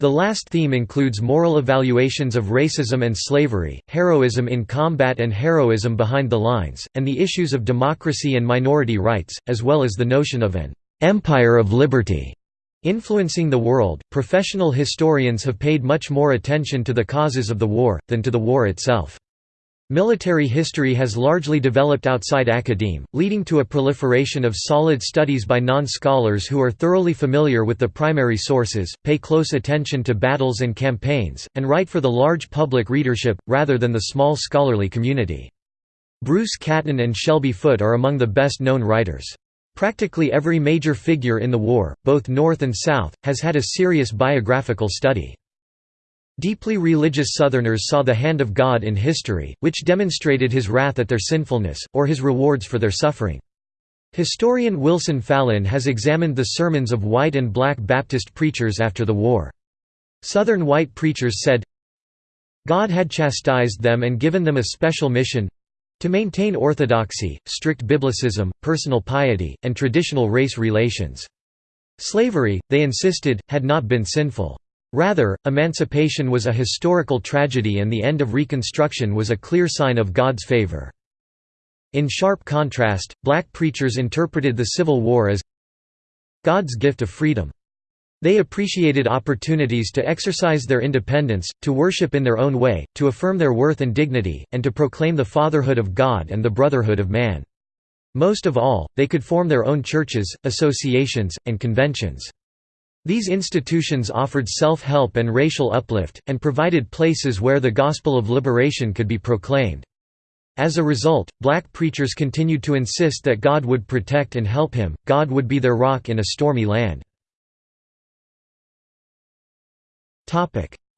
The last theme includes moral evaluations of racism and slavery, heroism in combat and heroism behind the lines, and the issues of democracy and minority rights, as well as the notion of an empire of liberty. Influencing the world, professional historians have paid much more attention to the causes of the war, than to the war itself. Military history has largely developed outside academe, leading to a proliferation of solid studies by non-scholars who are thoroughly familiar with the primary sources, pay close attention to battles and campaigns, and write for the large public readership, rather than the small scholarly community. Bruce Catton and Shelby Foote are among the best-known writers. Practically every major figure in the war, both North and South, has had a serious biographical study. Deeply religious Southerners saw the hand of God in history, which demonstrated his wrath at their sinfulness, or his rewards for their suffering. Historian Wilson Fallin has examined the sermons of white and black Baptist preachers after the war. Southern white preachers said, God had chastised them and given them a special mission—to maintain orthodoxy, strict biblicism, personal piety, and traditional race relations. Slavery, they insisted, had not been sinful. Rather, emancipation was a historical tragedy and the end of Reconstruction was a clear sign of God's favor. In sharp contrast, black preachers interpreted the Civil War as God's gift of freedom. They appreciated opportunities to exercise their independence, to worship in their own way, to affirm their worth and dignity, and to proclaim the fatherhood of God and the brotherhood of man. Most of all, they could form their own churches, associations, and conventions. These institutions offered self-help and racial uplift, and provided places where the gospel of liberation could be proclaimed. As a result, black preachers continued to insist that God would protect and help him, God would be their rock in a stormy land.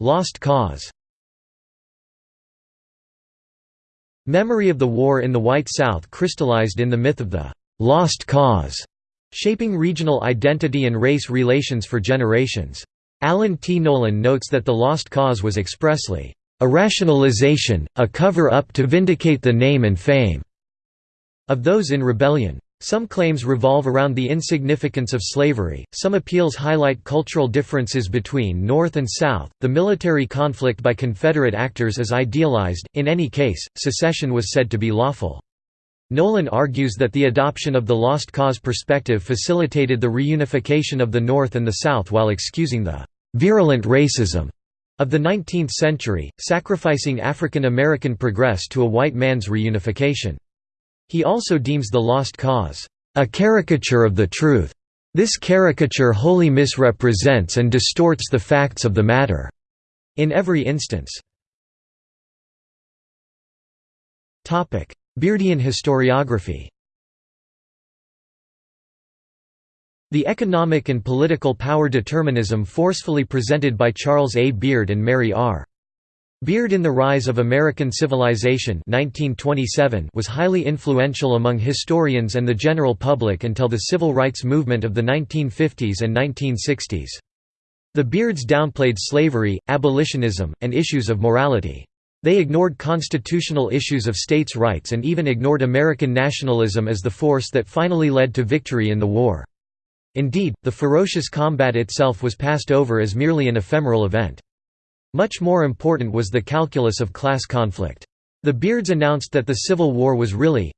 Lost cause Memory of the war in the White South crystallized in the myth of the «lost cause» shaping regional identity and race relations for generations. Alan T. Nolan notes that the lost cause was expressly, "...a rationalization, a cover-up to vindicate the name and fame," of those in rebellion. Some claims revolve around the insignificance of slavery, some appeals highlight cultural differences between North and South, the military conflict by Confederate actors is idealized, in any case, secession was said to be lawful. Nolan argues that the adoption of the lost cause perspective facilitated the reunification of the North and the South while excusing the «virulent racism» of the 19th century, sacrificing African American progress to a white man's reunification. He also deems the lost cause, "...a caricature of the truth. This caricature wholly misrepresents and distorts the facts of the matter." In every instance. Beardian historiography The economic and political power determinism forcefully presented by Charles A. Beard and Mary R. Beard in The Rise of American Civilization 1927 was highly influential among historians and the general public until the civil rights movement of the 1950s and 1960s. The Beards downplayed slavery, abolitionism, and issues of morality. They ignored constitutional issues of states' rights and even ignored American nationalism as the force that finally led to victory in the war. Indeed, the ferocious combat itself was passed over as merely an ephemeral event. Much more important was the calculus of class conflict. The Beards announced that the Civil War was really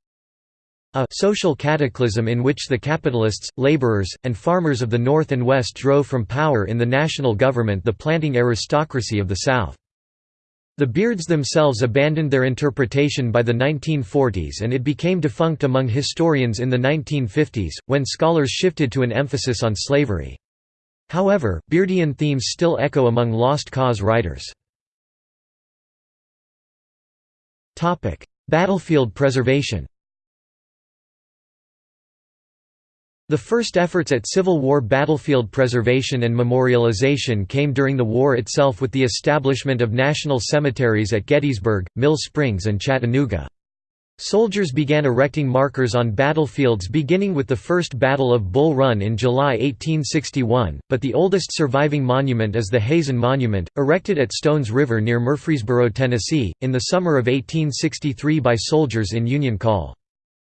a social cataclysm in which the capitalists, laborers, and farmers of the North and West drove from power in the national government the planting aristocracy of the South. The Beards themselves abandoned their interpretation by the 1940s and it became defunct among historians in the 1950s, when scholars shifted to an emphasis on slavery. However, Beardian themes still echo among Lost Cause writers. Battlefield preservation The first efforts at Civil War battlefield preservation and memorialization came during the war itself with the establishment of national cemeteries at Gettysburg, Mill Springs and Chattanooga. Soldiers began erecting markers on battlefields beginning with the First Battle of Bull Run in July 1861, but the oldest surviving monument is the Hazen Monument, erected at Stones River near Murfreesboro, Tennessee, in the summer of 1863 by soldiers in Union Call.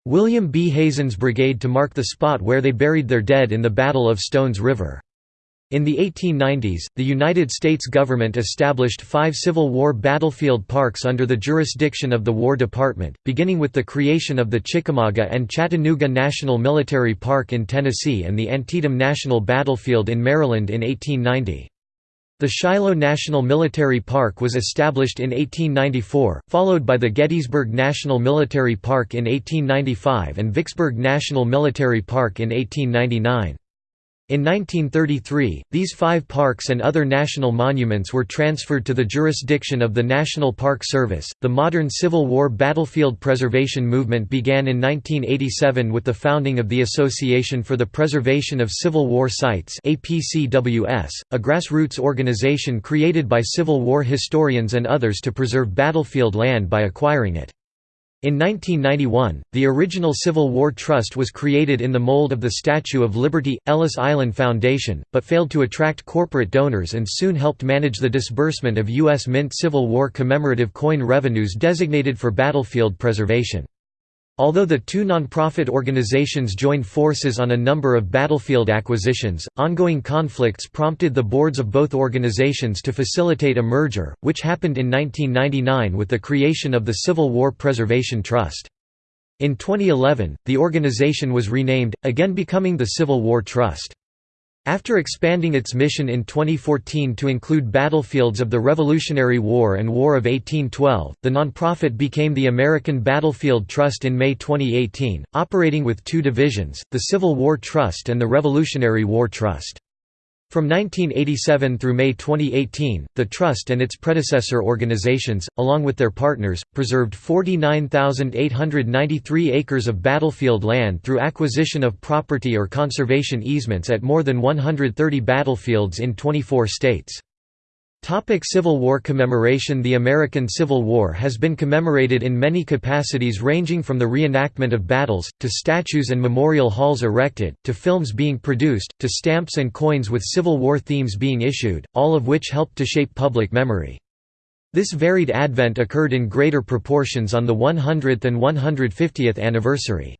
William B. Hazen's brigade to mark the spot where they buried their dead in the Battle of Stones River. In the 1890s, the United States government established five Civil War battlefield parks under the jurisdiction of the War Department, beginning with the creation of the Chickamauga and Chattanooga National Military Park in Tennessee and the Antietam National Battlefield in Maryland in 1890. The Shiloh National Military Park was established in 1894, followed by the Gettysburg National Military Park in 1895 and Vicksburg National Military Park in 1899. In 1933, these five parks and other national monuments were transferred to the jurisdiction of the National Park Service. The modern Civil War battlefield preservation movement began in 1987 with the founding of the Association for the Preservation of Civil War Sites, APCWS, a grassroots organization created by Civil War historians and others to preserve battlefield land by acquiring it. In 1991, the original Civil War Trust was created in the mold of the Statue of Liberty, Ellis Island Foundation, but failed to attract corporate donors and soon helped manage the disbursement of U.S. Mint Civil War commemorative coin revenues designated for battlefield preservation. Although the two nonprofit organizations joined forces on a number of battlefield acquisitions, ongoing conflicts prompted the boards of both organizations to facilitate a merger, which happened in 1999 with the creation of the Civil War Preservation Trust. In 2011, the organization was renamed, again becoming the Civil War Trust. After expanding its mission in 2014 to include battlefields of the Revolutionary War and War of 1812, the nonprofit became the American Battlefield Trust in May 2018, operating with two divisions, the Civil War Trust and the Revolutionary War Trust. From 1987 through May 2018, the Trust and its predecessor organizations, along with their partners, preserved 49,893 acres of battlefield land through acquisition of property or conservation easements at more than 130 battlefields in 24 states. Topic Civil War commemoration The American Civil War has been commemorated in many capacities ranging from the reenactment of battles, to statues and memorial halls erected, to films being produced, to stamps and coins with Civil War themes being issued, all of which helped to shape public memory. This varied advent occurred in greater proportions on the 100th and 150th anniversary.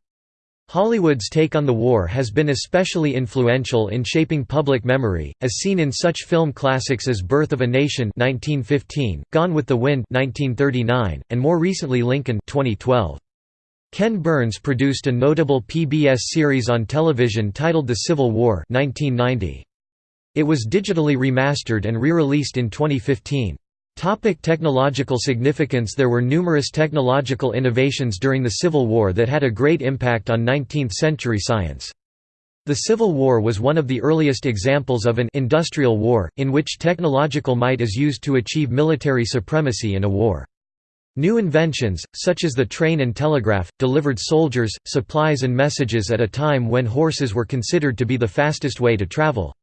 Hollywood's take on the war has been especially influential in shaping public memory, as seen in such film classics as Birth of a Nation 1915, Gone with the Wind 1939, and more recently Lincoln 2012. Ken Burns produced a notable PBS series on television titled The Civil War 1990. It was digitally remastered and re-released in 2015. Topic technological significance There were numerous technological innovations during the Civil War that had a great impact on 19th-century science. The Civil War was one of the earliest examples of an industrial war, in which technological might is used to achieve military supremacy in a war. New inventions, such as the train and telegraph, delivered soldiers, supplies and messages at a time when horses were considered to be the fastest way to travel.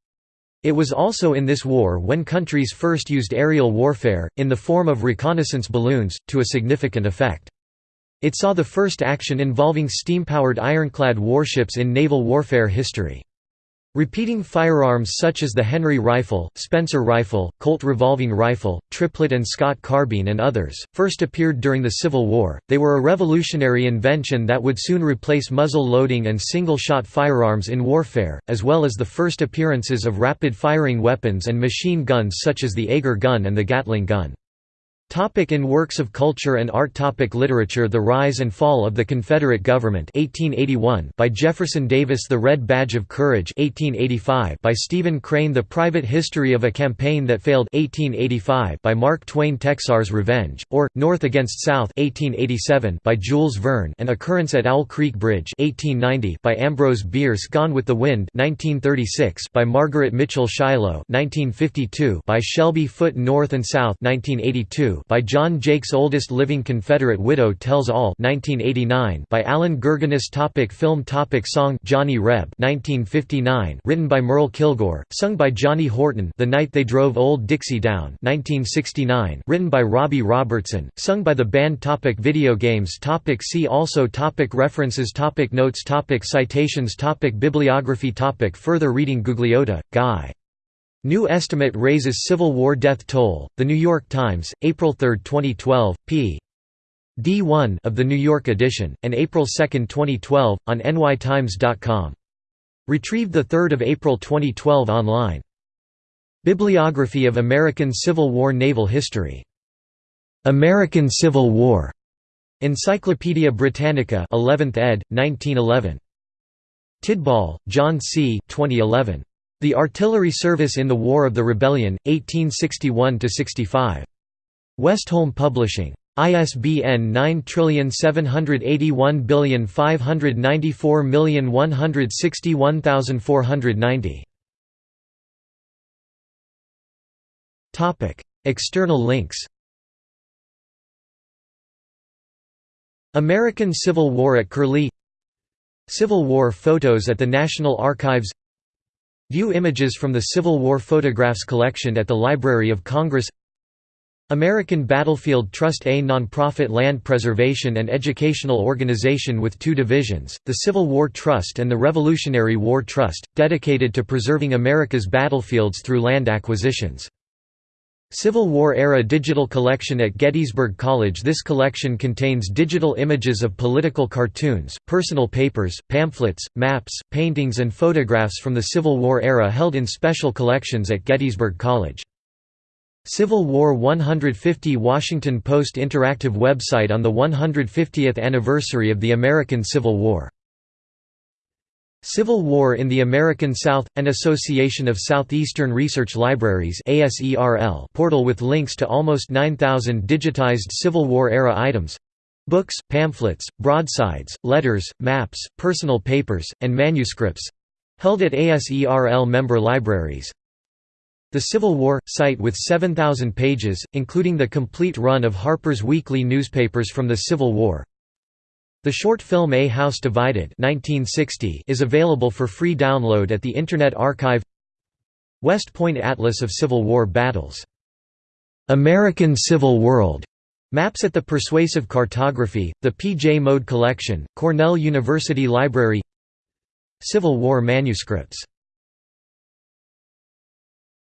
It was also in this war when countries first used aerial warfare, in the form of reconnaissance balloons, to a significant effect. It saw the first action involving steam-powered ironclad warships in naval warfare history. Repeating firearms such as the Henry rifle, Spencer rifle, Colt revolving rifle, Triplett and Scott carbine and others, first appeared during the Civil War. They were a revolutionary invention that would soon replace muzzle loading and single-shot firearms in warfare, as well as the first appearances of rapid-firing weapons and machine guns such as the Agar gun and the Gatling gun. Topic in works of culture and art Topic Literature The Rise and Fall of the Confederate Government 1881 by Jefferson Davis The Red Badge of Courage 1885 by Stephen Crane The Private History of a Campaign That Failed 1885 by Mark Twain Texar's Revenge, or, North Against South 1887 by Jules Verne An Occurrence at Owl Creek Bridge 1890 by Ambrose Bierce Gone with the Wind 1936 by Margaret Mitchell Shiloh 1952 by Shelby Foote North and South 1982 by John Jakes Oldest Living Confederate Widow Tells All 1989 by Allan Gurganus topic Film topic Song Johnny Reb 1959 written by Merle Kilgore, sung by Johnny Horton The Night They Drove Old Dixie Down 1969 written by Robbie Robertson, sung by the band topic Video games topic See also topic References topic Notes topic Citations topic Bibliography topic Further reading Gugliotta, Guy. New estimate raises Civil War death toll. The New York Times, April 3, 2012, p. D1 of the New York edition, and April 2, 2012, on nytimes.com. Retrieved 3 April 2012 online. Bibliography of American Civil War Naval History. American Civil War. Encyclopædia Britannica 11th ed., 1911. Tidball, John C. 2011. The Artillery Service in the War of the Rebellion, 1861–65. Westholme Publishing. ISBN 9781594161490. External links American Civil War at Curlie Civil War photos at the National Archives View images from the Civil War photographs collection at the Library of Congress American Battlefield Trust A nonprofit land preservation and educational organization with two divisions, the Civil War Trust and the Revolutionary War Trust, dedicated to preserving America's battlefields through land acquisitions. Civil War-era digital collection at Gettysburg College This collection contains digital images of political cartoons, personal papers, pamphlets, maps, paintings and photographs from the Civil War era held in special collections at Gettysburg College. Civil War 150 Washington Post interactive website on the 150th anniversary of the American Civil War Civil War in the American South – An Association of Southeastern Research Libraries portal with links to almost 9,000 digitized Civil War-era items books, pamphlets, broadsides, letters, maps, personal papers, and manuscripts held at ASERL member libraries. The Civil War – site with 7,000 pages, including the complete run of Harper's Weekly newspapers from the Civil War the short film A House Divided 1960 is available for free download at the Internet Archive West Point Atlas of Civil War Battles. American Civil World Maps at the Persuasive Cartography, the P. J. Mode Collection, Cornell University Library Civil War manuscripts